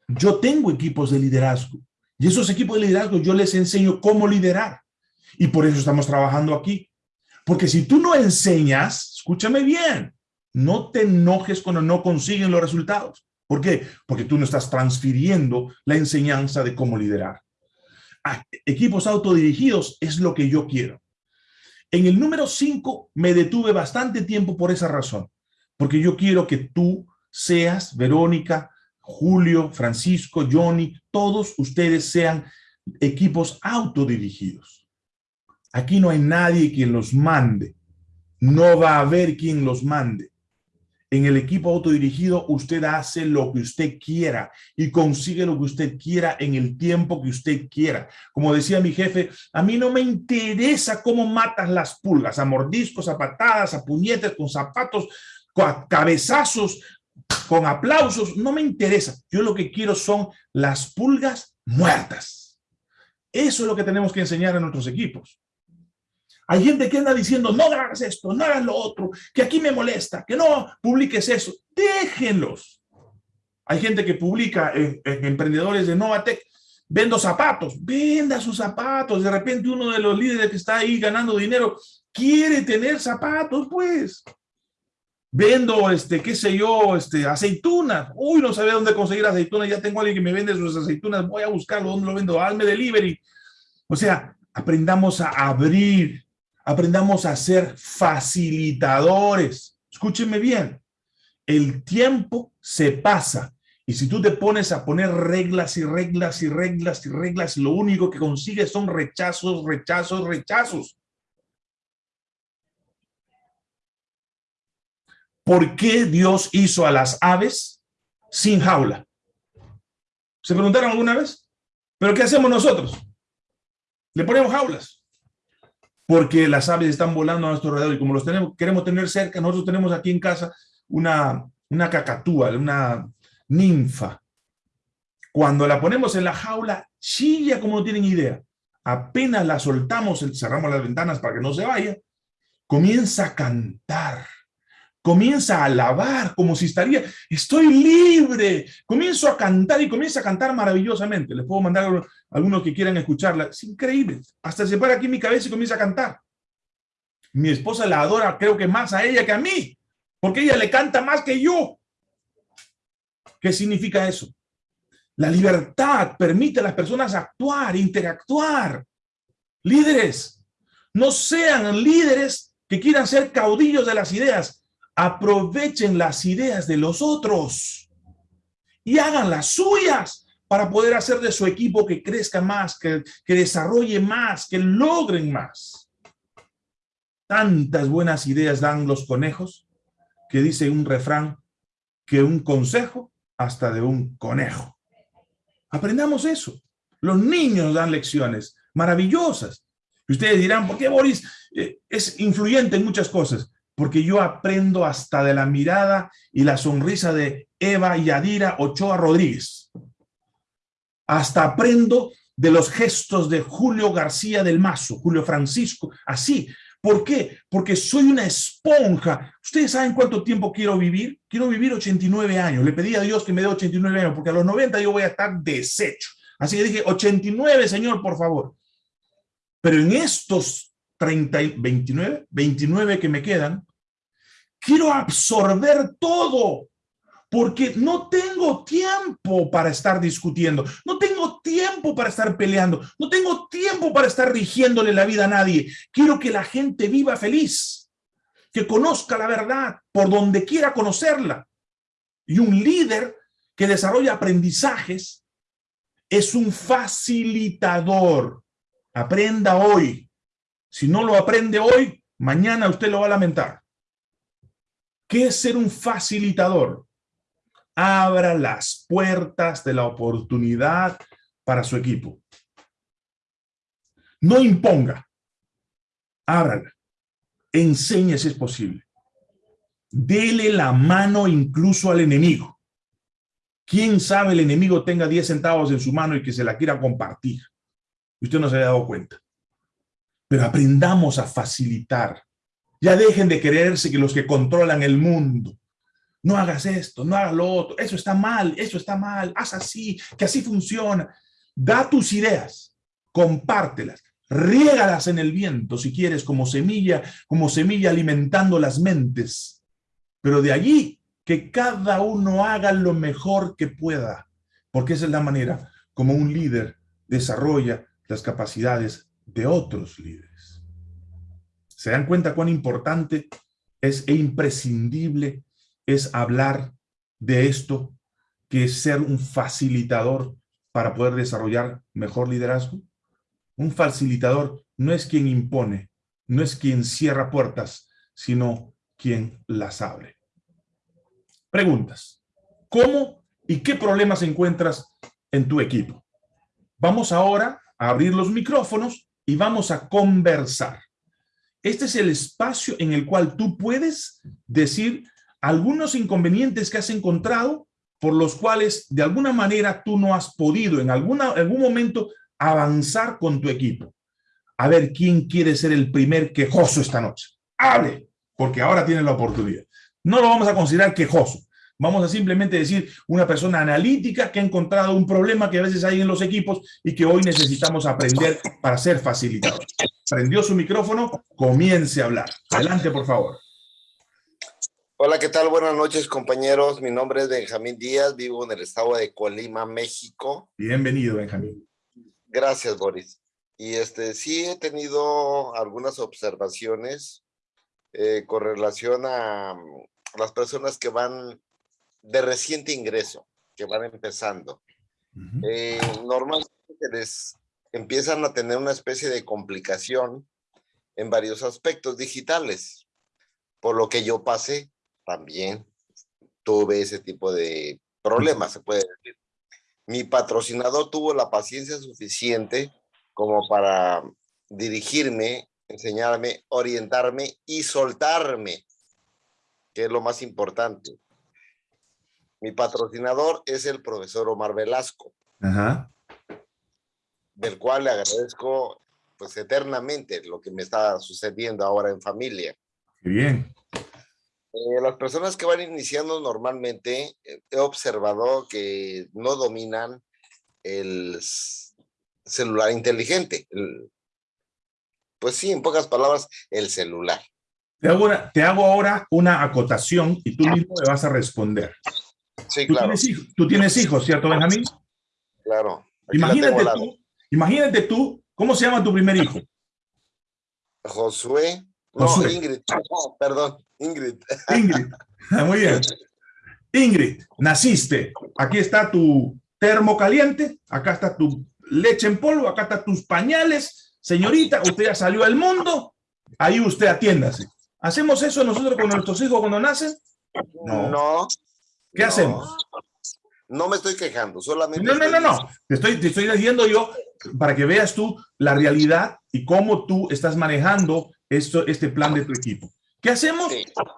Yo tengo equipos de liderazgo y esos equipos de liderazgo yo les enseño cómo liderar. Y por eso estamos trabajando aquí. Porque si tú no enseñas, escúchame bien, no te enojes cuando no consiguen los resultados. ¿Por qué? Porque tú no estás transfiriendo la enseñanza de cómo liderar. A equipos autodirigidos es lo que yo quiero. En el número 5 me detuve bastante tiempo por esa razón. Porque yo quiero que tú seas, Verónica, Julio, Francisco, Johnny, todos ustedes sean equipos autodirigidos. Aquí no hay nadie quien los mande. No va a haber quien los mande. En el equipo autodirigido usted hace lo que usted quiera y consigue lo que usted quiera en el tiempo que usted quiera. Como decía mi jefe, a mí no me interesa cómo matas las pulgas, a mordiscos, a patadas, a puñetes, con zapatos, a cabezazos, con aplausos, no me interesa. Yo lo que quiero son las pulgas muertas. Eso es lo que tenemos que enseñar a nuestros equipos. Hay gente que anda diciendo, no hagas esto, no hagas lo otro, que aquí me molesta, que no publiques eso. Déjenlos. Hay gente que publica en, emprendedores de Novatec, vendo zapatos, venda sus zapatos. De repente uno de los líderes que está ahí ganando dinero quiere tener zapatos, pues vendo, este, qué sé yo, este, aceitunas. Uy, no sabía dónde conseguir aceitunas, ya tengo a alguien que me vende sus aceitunas, voy a buscarlo, ¿dónde lo vendo? Alme Delivery. O sea, aprendamos a abrir, aprendamos a ser facilitadores. Escúchenme bien, el tiempo se pasa Y si tú te pones a poner reglas y reglas y reglas y reglas, lo único que consigues son rechazos, rechazos, rechazos. ¿Por qué Dios hizo a las aves sin jaula? ¿Se preguntaron alguna vez? ¿Pero qué hacemos nosotros? Le ponemos jaulas. Porque las aves están volando a nuestro alrededor y como los tenemos, queremos tener cerca, nosotros tenemos aquí en casa una, una cacatúa, una ninfa. Cuando la ponemos en la jaula, chilla como no tienen idea. Apenas la soltamos, cerramos las ventanas para que no se vaya, comienza a cantar comienza a alabar como si estaría, estoy libre, comienzo a cantar y comienza a cantar maravillosamente. Les puedo mandar a algunos que quieran escucharla. Es increíble. Hasta se para aquí mi cabeza y comienza a cantar. Mi esposa la adora, creo que más a ella que a mí, porque ella le canta más que yo. ¿Qué significa eso? La libertad permite a las personas actuar, interactuar. Líderes, no sean líderes que quieran ser caudillos de las ideas, aprovechen las ideas de los otros y hagan las suyas para poder hacer de su equipo que crezca más, que, que desarrolle más, que logren más. Tantas buenas ideas dan los conejos que dice un refrán que un consejo hasta de un conejo. Aprendamos eso. Los niños dan lecciones maravillosas. Ustedes dirán, ¿por qué Boris eh, es influyente en muchas cosas? Porque yo aprendo hasta de la mirada y la sonrisa de Eva Yadira Ochoa Rodríguez. Hasta aprendo de los gestos de Julio García del Mazo, Julio Francisco, así. ¿Por qué? Porque soy una esponja. ¿Ustedes saben cuánto tiempo quiero vivir? Quiero vivir 89 años. Le pedí a Dios que me dé 89 años, porque a los 90 yo voy a estar deshecho. Así que dije, 89, Señor, por favor. Pero en estos 30, 29, 29 que me quedan, quiero absorber todo, porque no tengo tiempo para estar discutiendo, no tengo tiempo para estar peleando, no tengo tiempo para estar rigiéndole la vida a nadie. Quiero que la gente viva feliz, que conozca la verdad por donde quiera conocerla. Y un líder que desarrolla aprendizajes es un facilitador. Aprenda hoy. Si no lo aprende hoy, mañana usted lo va a lamentar. ¿Qué es ser un facilitador? Abra las puertas de la oportunidad para su equipo. No imponga. Ábrala. Enseñe si es posible. Dele la mano incluso al enemigo. ¿Quién sabe el enemigo tenga 10 centavos en su mano y que se la quiera compartir? Usted no se ha dado cuenta. Pero aprendamos a facilitar ya dejen de creerse que los que controlan el mundo. No hagas esto, no hagas lo otro. Eso está mal, eso está mal. Haz así, que así funciona. Da tus ideas, compártelas, riégalas en el viento si quieres, como semilla, como semilla alimentando las mentes. Pero de allí que cada uno haga lo mejor que pueda, porque esa es la manera como un líder desarrolla las capacidades de otros líderes. ¿Se dan cuenta cuán importante es e imprescindible es hablar de esto, que es ser un facilitador para poder desarrollar mejor liderazgo? Un facilitador no es quien impone, no es quien cierra puertas, sino quien las abre. Preguntas. ¿Cómo y qué problemas encuentras en tu equipo? Vamos ahora a abrir los micrófonos y vamos a conversar. Este es el espacio en el cual tú puedes decir algunos inconvenientes que has encontrado por los cuales de alguna manera tú no has podido en alguna, algún momento avanzar con tu equipo. A ver, ¿quién quiere ser el primer quejoso esta noche? Hable, porque ahora tiene la oportunidad. No lo vamos a considerar quejoso. Vamos a simplemente decir una persona analítica que ha encontrado un problema que a veces hay en los equipos y que hoy necesitamos aprender para ser facilitadores prendió su micrófono, comience a hablar. Adelante, por favor. Hola, ¿qué tal? Buenas noches, compañeros. Mi nombre es Benjamín Díaz, vivo en el estado de Colima, México. Bienvenido, Benjamín. Gracias, Boris. Y este, sí he tenido algunas observaciones eh, con relación a, las personas que van de reciente ingreso, que van empezando. Eh, normalmente les empiezan a tener una especie de complicación en varios aspectos digitales, por lo que yo pasé también tuve ese tipo de problemas, se puede decir. Mi patrocinador tuvo la paciencia suficiente como para dirigirme, enseñarme, orientarme y soltarme, que es lo más importante. Mi patrocinador es el profesor Omar Velasco, del cual le agradezco pues eternamente lo que me está sucediendo ahora en familia. bien. Eh, las personas que van iniciando normalmente, eh, he observado que no dominan el celular inteligente. pues sí, en pocas palabras, el celular. Te hago, te hago ahora una acotación y tú mismo me vas a responder. Sí, claro. tú tienes hijos, ¿cierto, Benjamín? Claro. Imagínate tú, imagínate tú, ¿cómo se llama tu primer hijo? Josué. No, Ingrid. perdón, Ingrid. Ingrid. Muy bien. Ingrid, naciste. Aquí está tu termo caliente. Acá está tu leche en polvo. Acá están tus pañales. Señorita, usted ya salió al mundo. Ahí usted atiéndase. ¿Hacemos eso nosotros con nuestros hijos cuando nacen? No. ¿Qué hacemos? No me estoy quejando, solamente... No, no, no, no. Te estoy, te estoy diciendo yo para que veas tú la realidad y cómo tú estás manejando esto, este plan de tu equipo. ¿Qué hacemos?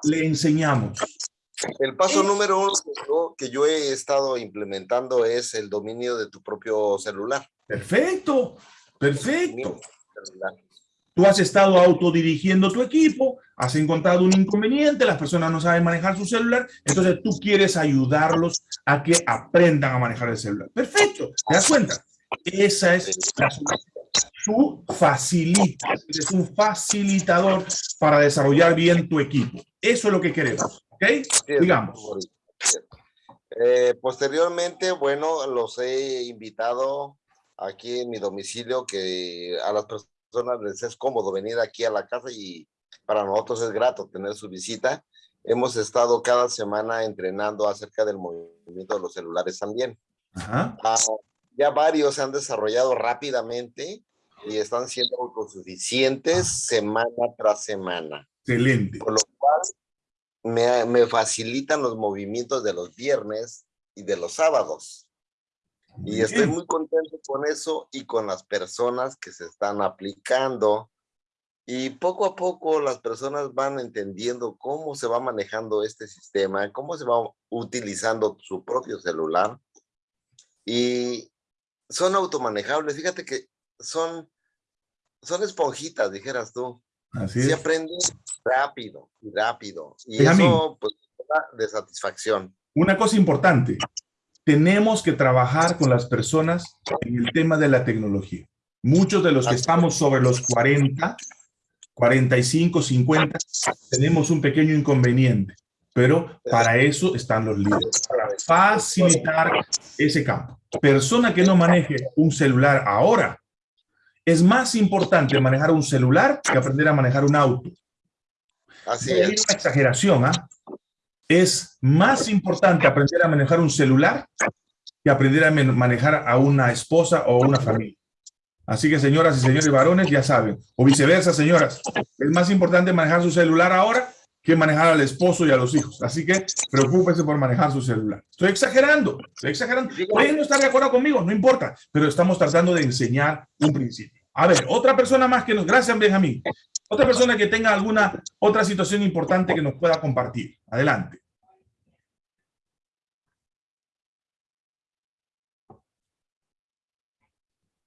Le enseñamos. El paso número uno que yo, he estado implementando es el dominio de tu propio celular. Perfecto, perfecto. Tú has estado autodirigiendo tu equipo, has encontrado un inconveniente, las personas no saben manejar su celular, entonces tú quieres ayudarlos a que aprendan a manejar el celular. Perfecto, ¿te das cuenta? Esa es la Tú facilitas, es un facilitador para desarrollar bien tu equipo. Eso es lo que queremos, ¿ok? Digamos. Eh, posteriormente, bueno, los he invitado aquí en mi domicilio, que a las personas les es cómodo venir aquí a la casa y para nosotros es grato tener su visita. Hemos estado cada semana entrenando acerca del movimiento de los celulares también. Ajá. Ah, ya varios se han desarrollado rápidamente y están siendo autosuficientes semana tras semana. Excelente. Por lo cual me, me facilitan los movimientos de los viernes y de los sábados. Y estoy muy contento con eso y con las personas que se están aplicando. Y poco a poco las personas van entendiendo cómo se va manejando este sistema, cómo se va utilizando su propio celular. Y son automanejables. Fíjate que son, son esponjitas, dijeras tú. Así Se aprende rápido y rápido. Y eso, pues, de satisfacción. Una cosa importante, tenemos que trabajar con las personas en el tema de la tecnología. Muchos de los que estamos sobre los 40, 45, 50, tenemos un pequeño inconveniente, pero para eso están los líderes, para facilitar ese campo. Persona que no maneje un celular ahora, es más importante manejar un celular que aprender a manejar un auto. Así es. una exageración, ¿ah? Es más importante aprender a manejar un celular que aprender a manejar a una esposa o una familia. Así que señoras y señores varones ya saben, o viceversa, señoras, es más importante manejar su celular ahora que manejar al esposo y a los hijos. Así que preocúpese por manejar su celular. Estoy exagerando, estoy exagerando. Pueden no estar de acuerdo conmigo, no importa, pero estamos tratando de enseñar un principio. A ver, otra persona más que nos... Gracias, Benjamín. Otra persona que tenga alguna otra situación importante que nos pueda compartir. Adelante.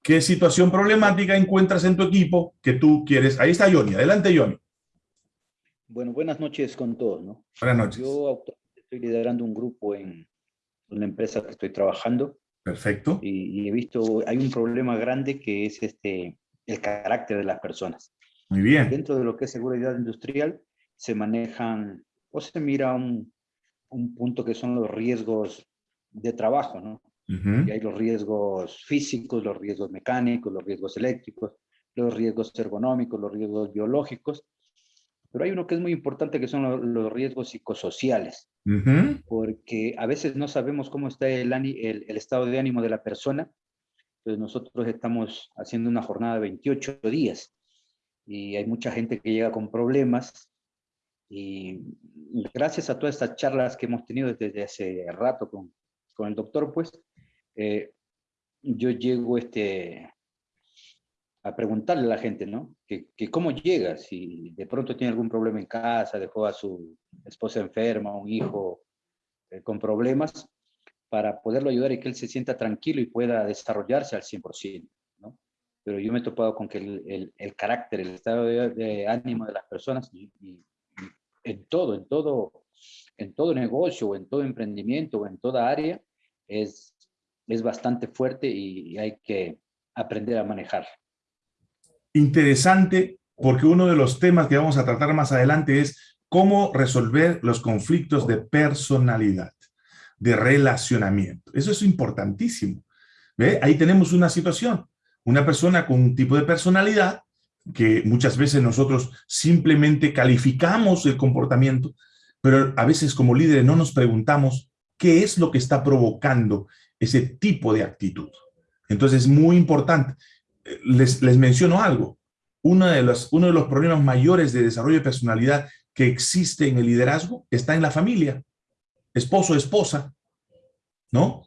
¿Qué situación problemática encuentras en tu equipo que tú quieres? Ahí está Johnny. Adelante, Johnny. Bueno, buenas noches con todos, ¿no? Buenas noches. Yo estoy liderando un grupo en una empresa que estoy trabajando. Perfecto. Y, he visto, hay un problema grande que es este, el carácter de las personas. Muy bien. Dentro de lo que es seguridad industrial, se manejan, o se mira un, un punto que son los riesgos de trabajo, ¿no? Y hay los riesgos físicos, los riesgos mecánicos, los riesgos eléctricos, los riesgos ergonómicos, los riesgos biológicos, Pero hay uno que es muy importante, que son los, riesgos psicosociales, porque a veces no sabemos cómo está el, el, el, estado de ánimo de la persona. Entonces nosotros estamos haciendo una jornada de 28 días. Y hay mucha gente que llega con problemas. Y gracias a todas estas charlas que hemos tenido desde hace rato con, con el doctor, pues, eh, yo llego este, a preguntarle a la gente, ¿no? Que, que, cómo llega, si de pronto tiene algún problema en casa, dejó a su esposa enferma, un hijo eh, con problemas, para poderlo ayudar y que él se sienta tranquilo y pueda desarrollarse al 100%, ¿no? Pero yo me he topado con que el, el, el carácter, el estado de, ánimo de las personas y, y, en todo, en todo, en todo negocio, en todo emprendimiento, en toda área, es, es bastante fuerte y hay que aprender a manejar. Interesante, porque uno de los temas que vamos a tratar más adelante es cómo resolver los conflictos de personalidad, de relacionamiento. Eso es importantísimo. ¿Ve? Ahí tenemos una situación. Una persona con un tipo de personalidad que muchas veces nosotros simplemente calificamos el comportamiento, pero a veces como líderes no nos preguntamos qué es lo que está provocando ese tipo de actitud. Entonces es muy importante. Les, les menciono algo. Uno de, los, uno de los problemas mayores de desarrollo de personalidad que existe en el liderazgo está en la familia. Esposo, esposa, ¿no?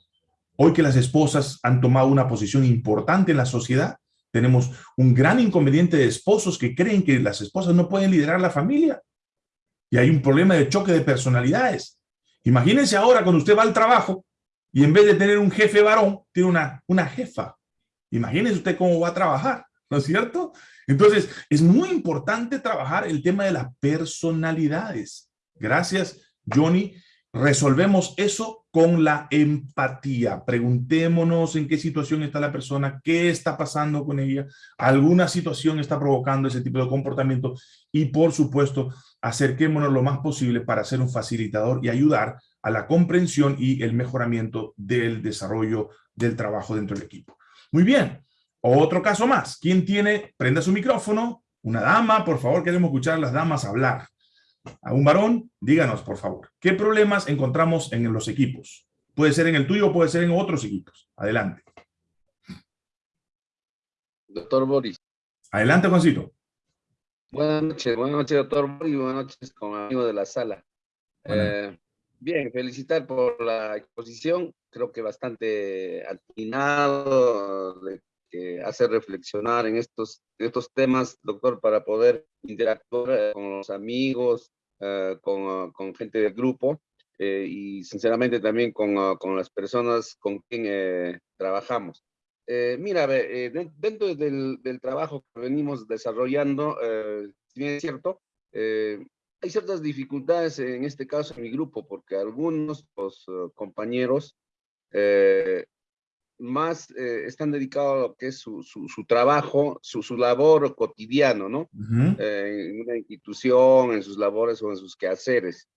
Hoy que las esposas han tomado una posición importante en la sociedad, tenemos un gran inconveniente de esposos que creen que las esposas no pueden liderar la familia. Y hay un problema de choque de personalidades. Imagínense ahora cuando usted va al trabajo y en vez de tener un jefe varón, tiene una, una jefa. Imagínense usted cómo va a trabajar, ¿no es cierto? Entonces, es muy importante trabajar el tema de las personalidades. Gracias, Johnny. Resolvemos eso con la empatía. Preguntémonos en qué situación está la persona, qué está pasando con ella, alguna situación está provocando ese tipo de comportamiento y, por supuesto, acerquémonos lo más posible para ser un facilitador y ayudar a la comprensión y el mejoramiento del desarrollo del trabajo dentro del equipo. Muy bien, otro caso más. ¿Quién tiene? Prenda su micrófono. Una dama, por favor, queremos escuchar a las damas hablar. A un varón, díganos, por favor, ¿qué problemas encontramos en los equipos? Puede ser en el tuyo, puede ser en otros equipos. Adelante. Doctor Boris. Adelante, Juancito. Buenas noches, buenas noches, doctor Boris, buenas noches con amigo de la sala. Eh, bien, felicitar por la exposición, creo que bastante atinado, que hace reflexionar en estos, estos temas, doctor, para poder interactuar eh, con los amigos, eh, con, con, gente del grupo eh, y sinceramente también con, con, las personas con quien trabajamos. mira, dentro del, del, trabajo que venimos desarrollando, si bien es cierto, hay ciertas dificultades en este caso en mi grupo, porque algunos los, compañeros más eh, están dedicados a lo que es su, su, trabajo, su, su, labor cotidiano, ¿no? Eh, en una institución, en sus labores o en sus quehaceres.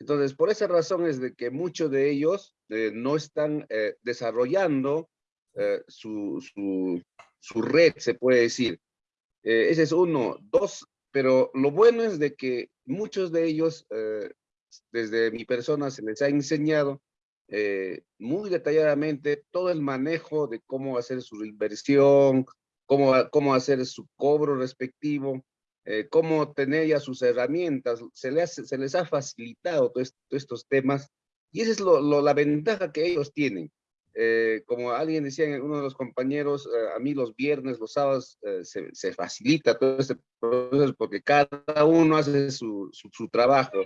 Entonces, por esa razón es de que muchos de ellos eh, no están desarrollando su, su, su, red, se puede decir. ese es uno. Dos, pero lo bueno es de que muchos de ellos, desde mi persona, se les ha enseñado eh, muy detalladamente todo el manejo de cómo hacer su inversión, cómo, cómo hacer su cobro respectivo, eh, cómo tener ya sus herramientas, se les, se les ha facilitado todos estos temas y esa es la ventaja que ellos tienen. Eh, como alguien decía, uno de los compañeros, a mí los viernes, los sábados, se, se, facilita todo este proceso porque cada uno hace su, su, su trabajo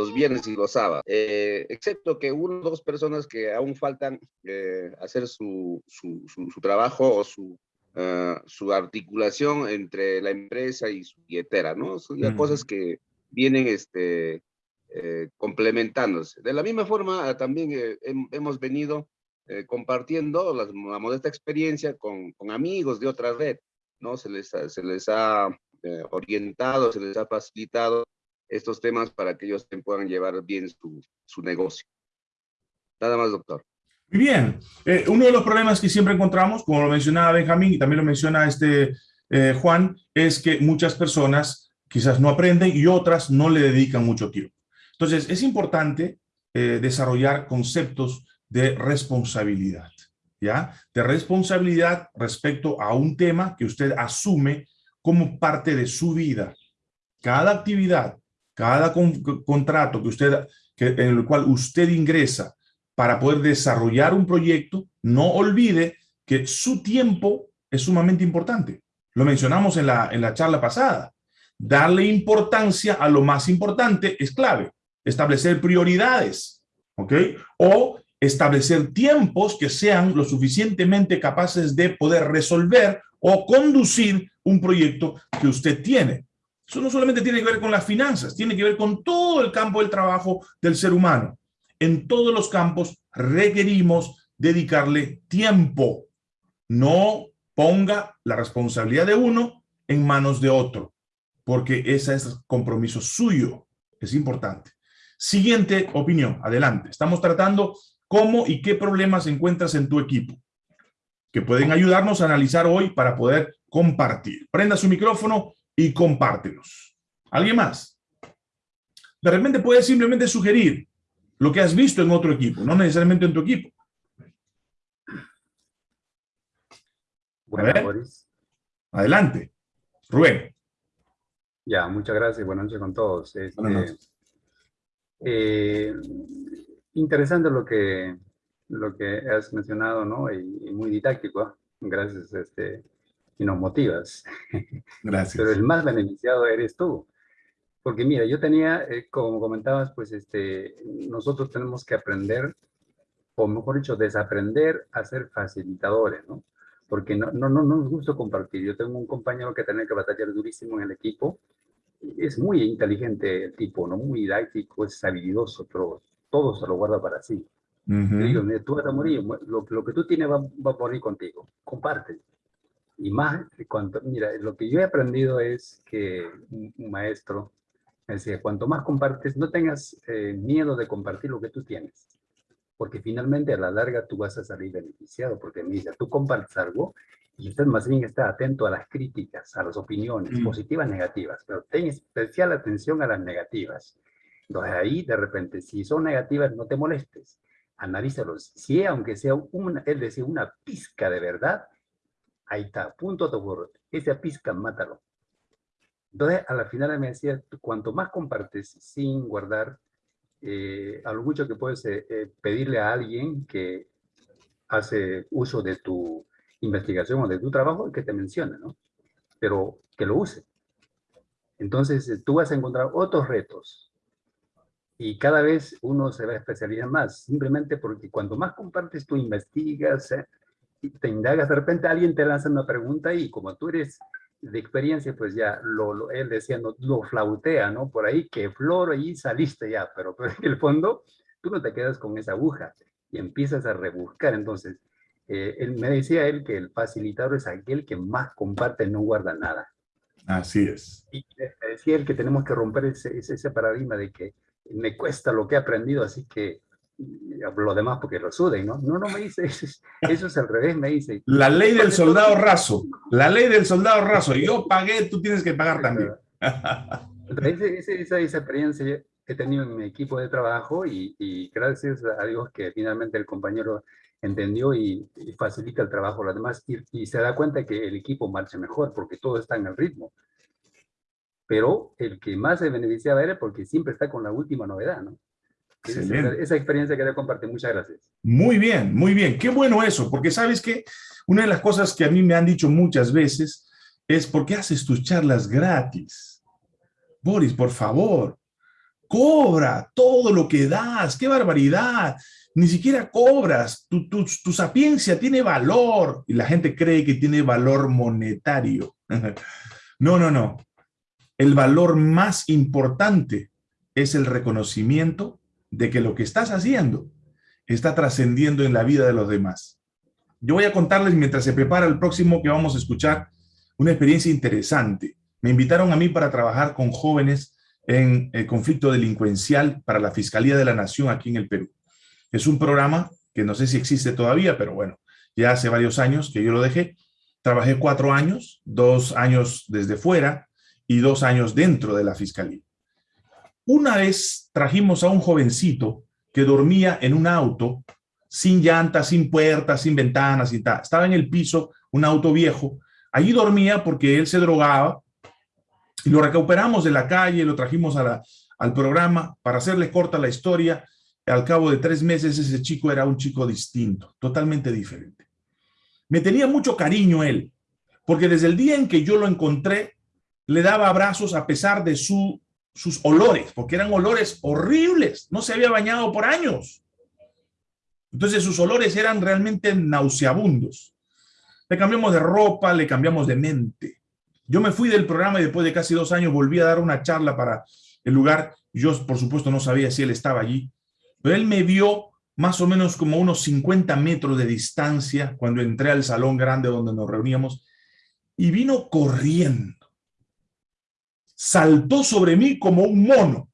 los viernes y los sábados, eh, excepto que una o dos personas que aún faltan eh, hacer su, su, su, trabajo o su, uh, su articulación entre la empresa y su billetera, ¿no? Son ya cosas que vienen este, eh, complementándose. De la misma forma, también hemos venido compartiendo la, la, modesta experiencia con, con, amigos de otra red, ¿no? Se les, se les ha orientado, se les ha facilitado estos temas para que ellos puedan llevar bien su, su negocio. Nada más, doctor. Muy bien. Eh, uno de los problemas que siempre encontramos, como lo mencionaba Benjamín y también lo menciona este eh, Juan, es que muchas personas quizás no aprenden y otras no le dedican mucho tiempo. Entonces, es importante eh, desarrollar conceptos de responsabilidad, ¿ya? De responsabilidad respecto a un tema que usted asume como parte de su vida. Cada actividad, cada contrato que usted, que, en el cual usted ingresa para poder desarrollar un proyecto, no olvide que su tiempo es sumamente importante. Lo mencionamos en la, en la charla pasada. Darle importancia a lo más importante es clave. Establecer prioridades, ¿ok? O establecer tiempos que sean lo suficientemente capaces de poder resolver o conducir un proyecto que usted tiene. Eso no solamente tiene que ver con las finanzas, tiene que ver con todo el campo del trabajo del ser humano. En todos los campos requerimos dedicarle tiempo. No ponga la responsabilidad de uno en manos de otro, porque ese es compromiso suyo. Es importante. Siguiente opinión, adelante. Estamos tratando cómo y qué problemas encuentras en tu equipo que pueden ayudarnos a analizar hoy para poder compartir. Prenda su micrófono y compártelos. ¿Alguien más? De repente puedes simplemente sugerir lo que has visto en otro equipo, no necesariamente en tu equipo. Buenas, Boris. Adelante. Rubén. Ya, muchas gracias. Buenas noches con todos. Este, eh, interesante lo que, lo que has mencionado, ¿no? Y, muy didáctico. ¿ah? Gracias, este, y nos motivas. Gracias. Pero el más beneficiado eres tú. Porque mira, yo tenía, eh, como comentabas, pues este, nosotros tenemos que aprender, o mejor dicho, desaprender a ser facilitadores, ¿no? Porque no, no, no, no nos gusta compartir. Yo tengo un compañero que tiene que batallar durísimo en el equipo. Es muy inteligente el tipo, ¿no? Muy didáctico, es habilidoso, pero todo se lo guarda para sí. digo, tú vas a morir, lo, lo que tú tienes va, va, a morir contigo, comparte. Y más, cuanto, mira, lo que yo he aprendido es que un, maestro me decía, cuanto más compartes, no tengas eh, miedo de compartir lo que tú tienes, porque finalmente a la larga tú vas a salir beneficiado, porque dice, tú compartes algo y usted más bien está atento a las críticas, a las opiniones, mm. positivas, negativas, pero ten especial atención a las negativas entonces ahí, de repente, si son negativas, no te molestes. Analízalos. Si aunque sea una, él decía una pizca de verdad, ahí está, punto de acuerdo. Esa pizca, mátalo. Entonces, a la final me decía, cuanto más compartes sin guardar, eh, a lo mucho que puedes eh, eh, pedirle a alguien que hace uso de tu investigación o de tu trabajo, que te mencione, ¿no? Pero que lo use. Entonces, tú vas a encontrar otros retos, y cada vez uno se va a especializar más, simplemente porque cuando más compartes, tú investigas, eh, y te indagas, de repente alguien te lanza una pregunta y como tú eres de experiencia, pues ya, lo, él decía, no, lo flautea, ¿no? Por ahí, que flor, y saliste ya, pero, pero, en el fondo tú no te quedas con esa aguja y empiezas a rebuscar. Entonces, eh, él, me decía él que el facilitador es aquel que más comparte, no guarda nada. Así es. Y me decía él que tenemos que romper ese, ese, ese paradigma de que me cuesta lo que he aprendido, así que lo demás porque lo suden, ¿no? No, no me dice, eso es, eso es al revés, me dice. La ley del soldado raso, la ley del soldado raso, yo pagué, tú tienes que pagar también. Esa, esa, experiencia he tenido en mi equipo de trabajo y, y gracias a Dios que finalmente el compañero entendió y, facilita el trabajo a los demás y, y, se da cuenta que el equipo marcha mejor porque todo está en el ritmo pero el que más se beneficiaba era porque siempre está con la última novedad, ¿no? Esa, esa, experiencia que le compartir. Muchas gracias. Muy bien, muy bien. Qué bueno eso, porque sabes que una de las cosas que a mí me han dicho muchas veces es, ¿por qué haces tus charlas gratis? Boris, por favor, cobra todo lo que das. ¡Qué barbaridad! Ni siquiera cobras. Tu, tu, tu sapiencia tiene valor. Y la gente cree que tiene valor monetario. No, no, no el valor más importante es el reconocimiento de que lo que estás haciendo está trascendiendo en la vida de los demás. Yo voy a contarles mientras se prepara el próximo que vamos a escuchar una experiencia interesante. Me invitaron a mí para trabajar con jóvenes en el conflicto delincuencial para la Fiscalía de la Nación aquí en el Perú. Es un programa que no sé si existe todavía, pero bueno, ya hace varios años que yo lo dejé. Trabajé cuatro años, dos años desde fuera, y dos años dentro de la fiscalía. Una vez trajimos a un jovencito que dormía en un auto sin llantas, sin puertas, sin ventanas, sin Estaba en el piso, un auto viejo. Allí dormía porque él se drogaba y lo recuperamos de la calle, lo trajimos al programa para hacerle corta la historia. Al cabo de tres meses ese chico era un chico distinto, totalmente diferente. Me tenía mucho cariño él, porque desde el día en que yo lo encontré, le daba abrazos a pesar de su, sus olores, porque eran olores horribles, no se había bañado por años. Entonces sus olores eran realmente nauseabundos. Le cambiamos de ropa, le cambiamos de mente. Yo me fui del programa y después de casi dos años volví a dar una charla para el lugar. Yo, por supuesto, no sabía si él estaba allí, pero él me vio más o menos como unos 50 metros de distancia cuando entré al salón grande donde nos reuníamos y vino corriendo. Saltó sobre mí como un mono.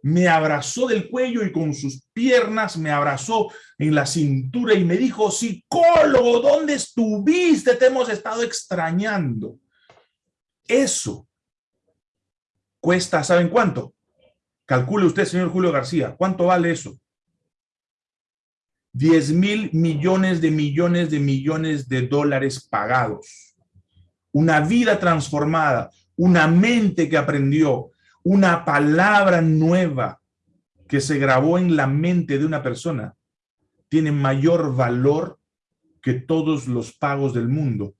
Me abrazó del cuello y con sus piernas me abrazó en la cintura y me dijo, psicólogo, ¿dónde estuviste? Te hemos estado extrañando. Eso cuesta, ¿saben cuánto? Calcule usted, señor Julio García, ¿cuánto vale eso? 10 mil millones de millones de millones de dólares pagados. Una vida transformada, una mente que aprendió, una palabra nueva que se grabó en la mente de una persona, tiene mayor valor que todos los pagos del mundo.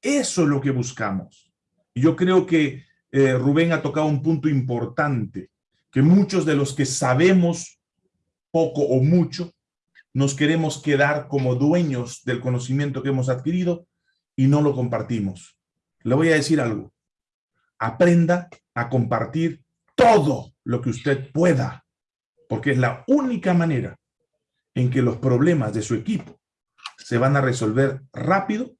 Eso es lo que buscamos. Yo creo que eh, Rubén ha tocado un punto importante, que muchos de los que sabemos poco o mucho, nos queremos quedar como dueños del conocimiento que hemos adquirido y no lo compartimos. Le voy a decir algo. Aprenda a compartir todo lo que usted pueda, porque es la única manera en que los problemas de su equipo se van a resolver rápido,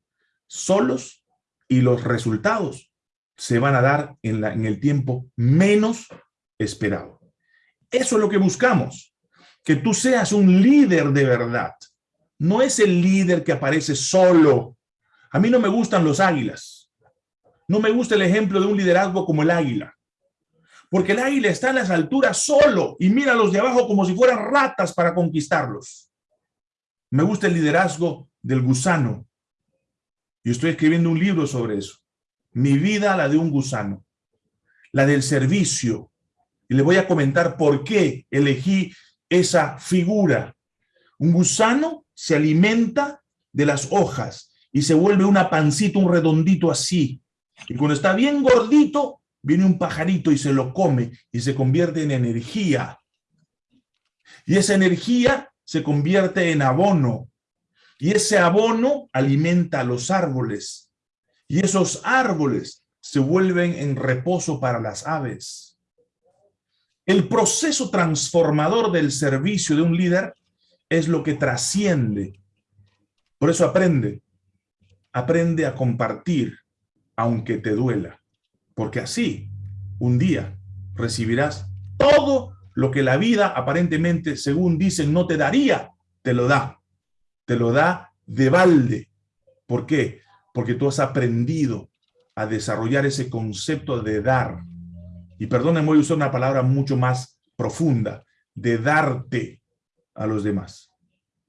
solos, y los resultados se van a dar en, la, en el tiempo menos esperado. Eso es lo que buscamos que tú seas un líder de verdad. No es el líder que aparece solo. A mí no me gustan los águilas. No me gusta el ejemplo de un liderazgo como el águila. Porque el águila está en las alturas solo y mira a los de abajo como si fueran ratas para conquistarlos. Me gusta el liderazgo del gusano. Y estoy escribiendo un libro sobre eso. Mi vida, la de un gusano. La del servicio. Y le voy a comentar por qué elegí esa figura. Un gusano se alimenta de las hojas y se vuelve una pancita, un redondito así. Y cuando está bien gordito, viene un pajarito y se lo come y se convierte en energía. Y esa energía se convierte en abono. Y ese abono alimenta a los árboles. Y esos árboles se vuelven en reposo para las aves. El proceso transformador del servicio de un líder es lo que trasciende. Por eso aprende. Aprende a compartir, aunque te duela. Porque así, un día, recibirás todo lo que la vida aparentemente, según dicen, no te daría, te lo da. Te lo da de balde. ¿Por qué? Porque tú has aprendido a desarrollar ese concepto de dar, y perdónenme, voy a usar una palabra mucho más profunda, de darte a los demás.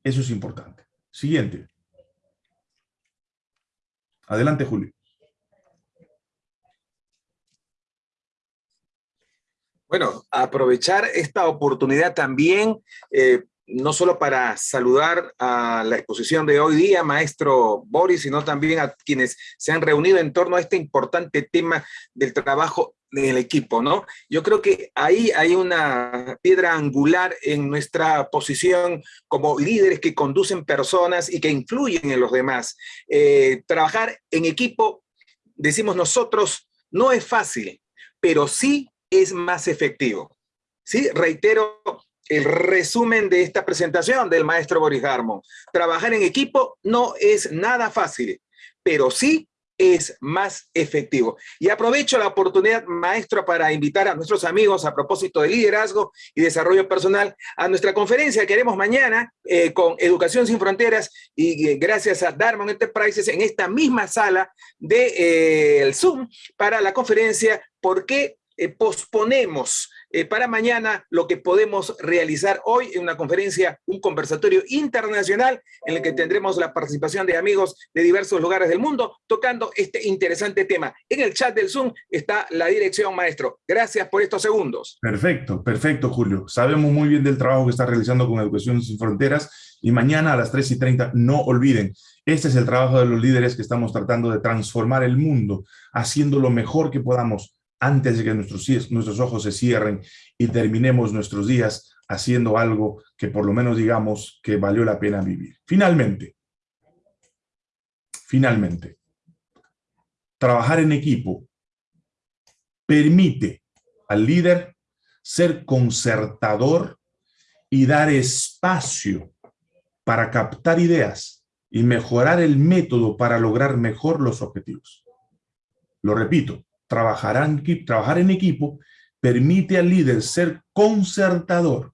Eso es importante. Siguiente. Adelante, Julio. Bueno, aprovechar esta oportunidad también eh, no solo para saludar a la exposición de hoy día, maestro Boris, sino también a quienes se han reunido en torno a este importante tema del trabajo del equipo, ¿no? Yo creo que ahí hay una piedra angular en nuestra posición como líderes que conducen personas y que influyen en los demás. Eh, trabajar en equipo, decimos nosotros, no es fácil, pero sí es más efectivo. ¿Sí? Reitero el resumen de esta presentación del maestro Boris Harmon. Trabajar en equipo no es nada fácil, pero sí es más efectivo. Y aprovecho la oportunidad, maestro, para invitar a nuestros amigos a propósito de liderazgo y desarrollo personal a nuestra conferencia que haremos mañana eh, con Educación Sin Fronteras y eh, gracias a Darman Enterprises en esta misma sala de eh, Zoom para la conferencia por qué eh, posponemos eh, para mañana lo que podemos realizar hoy en una conferencia, un conversatorio internacional en el que tendremos la participación de amigos de diversos lugares del mundo tocando este interesante tema. En el chat del Zoom está la dirección, maestro. Gracias por estos segundos. Perfecto, perfecto, Julio. Sabemos muy bien del trabajo que está realizando con Educación Sin Fronteras y mañana a las 3 y 30, no olviden, este es el trabajo de los líderes que estamos tratando de transformar el mundo, haciendo lo mejor que podamos antes de que nuestros, nuestros ojos se cierren y terminemos nuestros días haciendo algo que por lo menos digamos que valió la pena vivir. Finalmente, finalmente, trabajar en equipo permite al líder ser concertador y dar espacio para captar ideas y mejorar el método para lograr mejor los objetivos. Lo repito, trabajar en equipo permite al líder ser concertador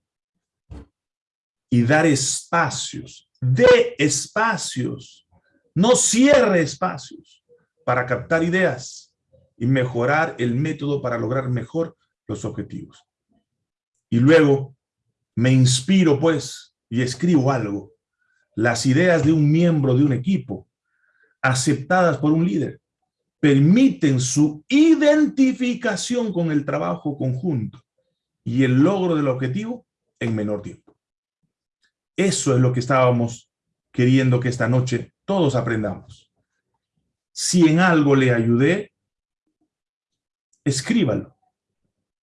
y dar espacios, de espacios, no cierre espacios para captar ideas y mejorar el método para lograr mejor los objetivos. Y luego me inspiro pues y escribo algo, las ideas de un miembro de un equipo aceptadas por un líder permiten su identificación con el trabajo conjunto y el logro del objetivo en menor tiempo. Eso es lo que estábamos queriendo que esta noche todos aprendamos. Si en algo le ayudé, escríbalo.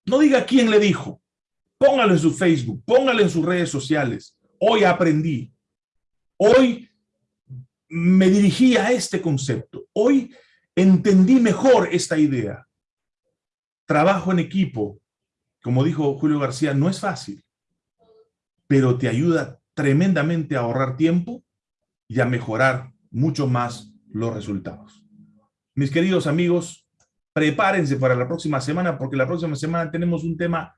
No diga quién le dijo. Póngalo en su Facebook, póngalo en sus redes sociales. Hoy aprendí. Hoy me dirigí a este concepto. Hoy entendí mejor esta idea. Trabajo en equipo, como dijo Julio García, no es fácil, pero te ayuda tremendamente a ahorrar tiempo y a mejorar mucho más los resultados. Mis queridos amigos, prepárense para la próxima semana, porque la próxima semana tenemos un tema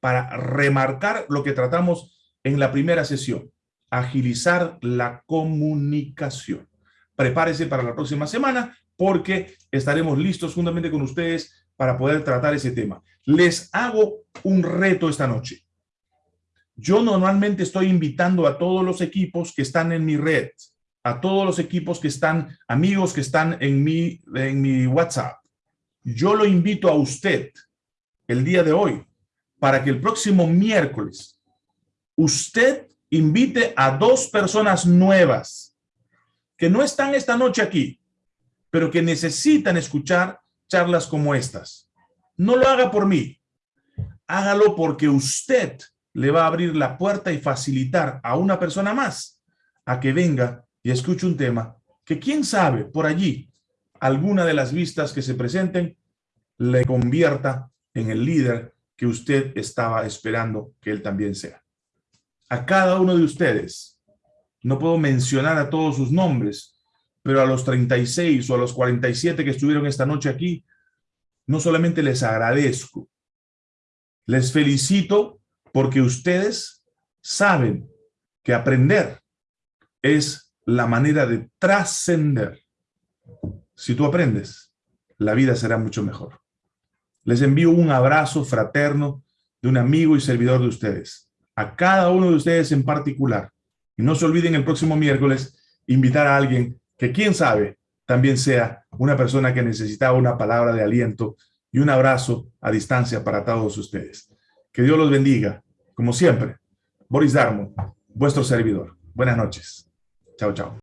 para remarcar lo que tratamos en la primera sesión, agilizar la comunicación. Prepárense para la próxima semana porque estaremos listos juntamente con ustedes para poder tratar ese tema. Les hago un reto esta noche. Yo normalmente estoy invitando a todos los equipos que están en mi red, a todos los equipos que están, amigos que están en mi, en mi WhatsApp. Yo lo invito a usted el día de hoy para que el próximo miércoles usted invite a dos personas nuevas que no están esta noche aquí, pero que necesitan escuchar charlas como estas. No lo haga por mí, hágalo porque usted le va a abrir la puerta y facilitar a una persona más a que venga y escuche un tema que quién sabe por allí alguna de las vistas que se presenten le convierta en el líder que usted estaba esperando que él también sea. A cada uno de ustedes, no puedo mencionar a todos sus nombres, pero a los 36 o a los 47 que estuvieron esta noche aquí, no solamente les agradezco, les felicito porque ustedes saben que aprender es la manera de trascender. Si tú aprendes, la vida será mucho mejor. Les envío un abrazo fraterno de un amigo y servidor de ustedes, a cada uno de ustedes en particular. Y no se olviden el próximo miércoles invitar a alguien que quién sabe también sea una persona que necesitaba una palabra de aliento y un abrazo a distancia para todos ustedes. Que Dios los bendiga. Como siempre, Boris Darmo, vuestro servidor. Buenas noches. Chao, chao.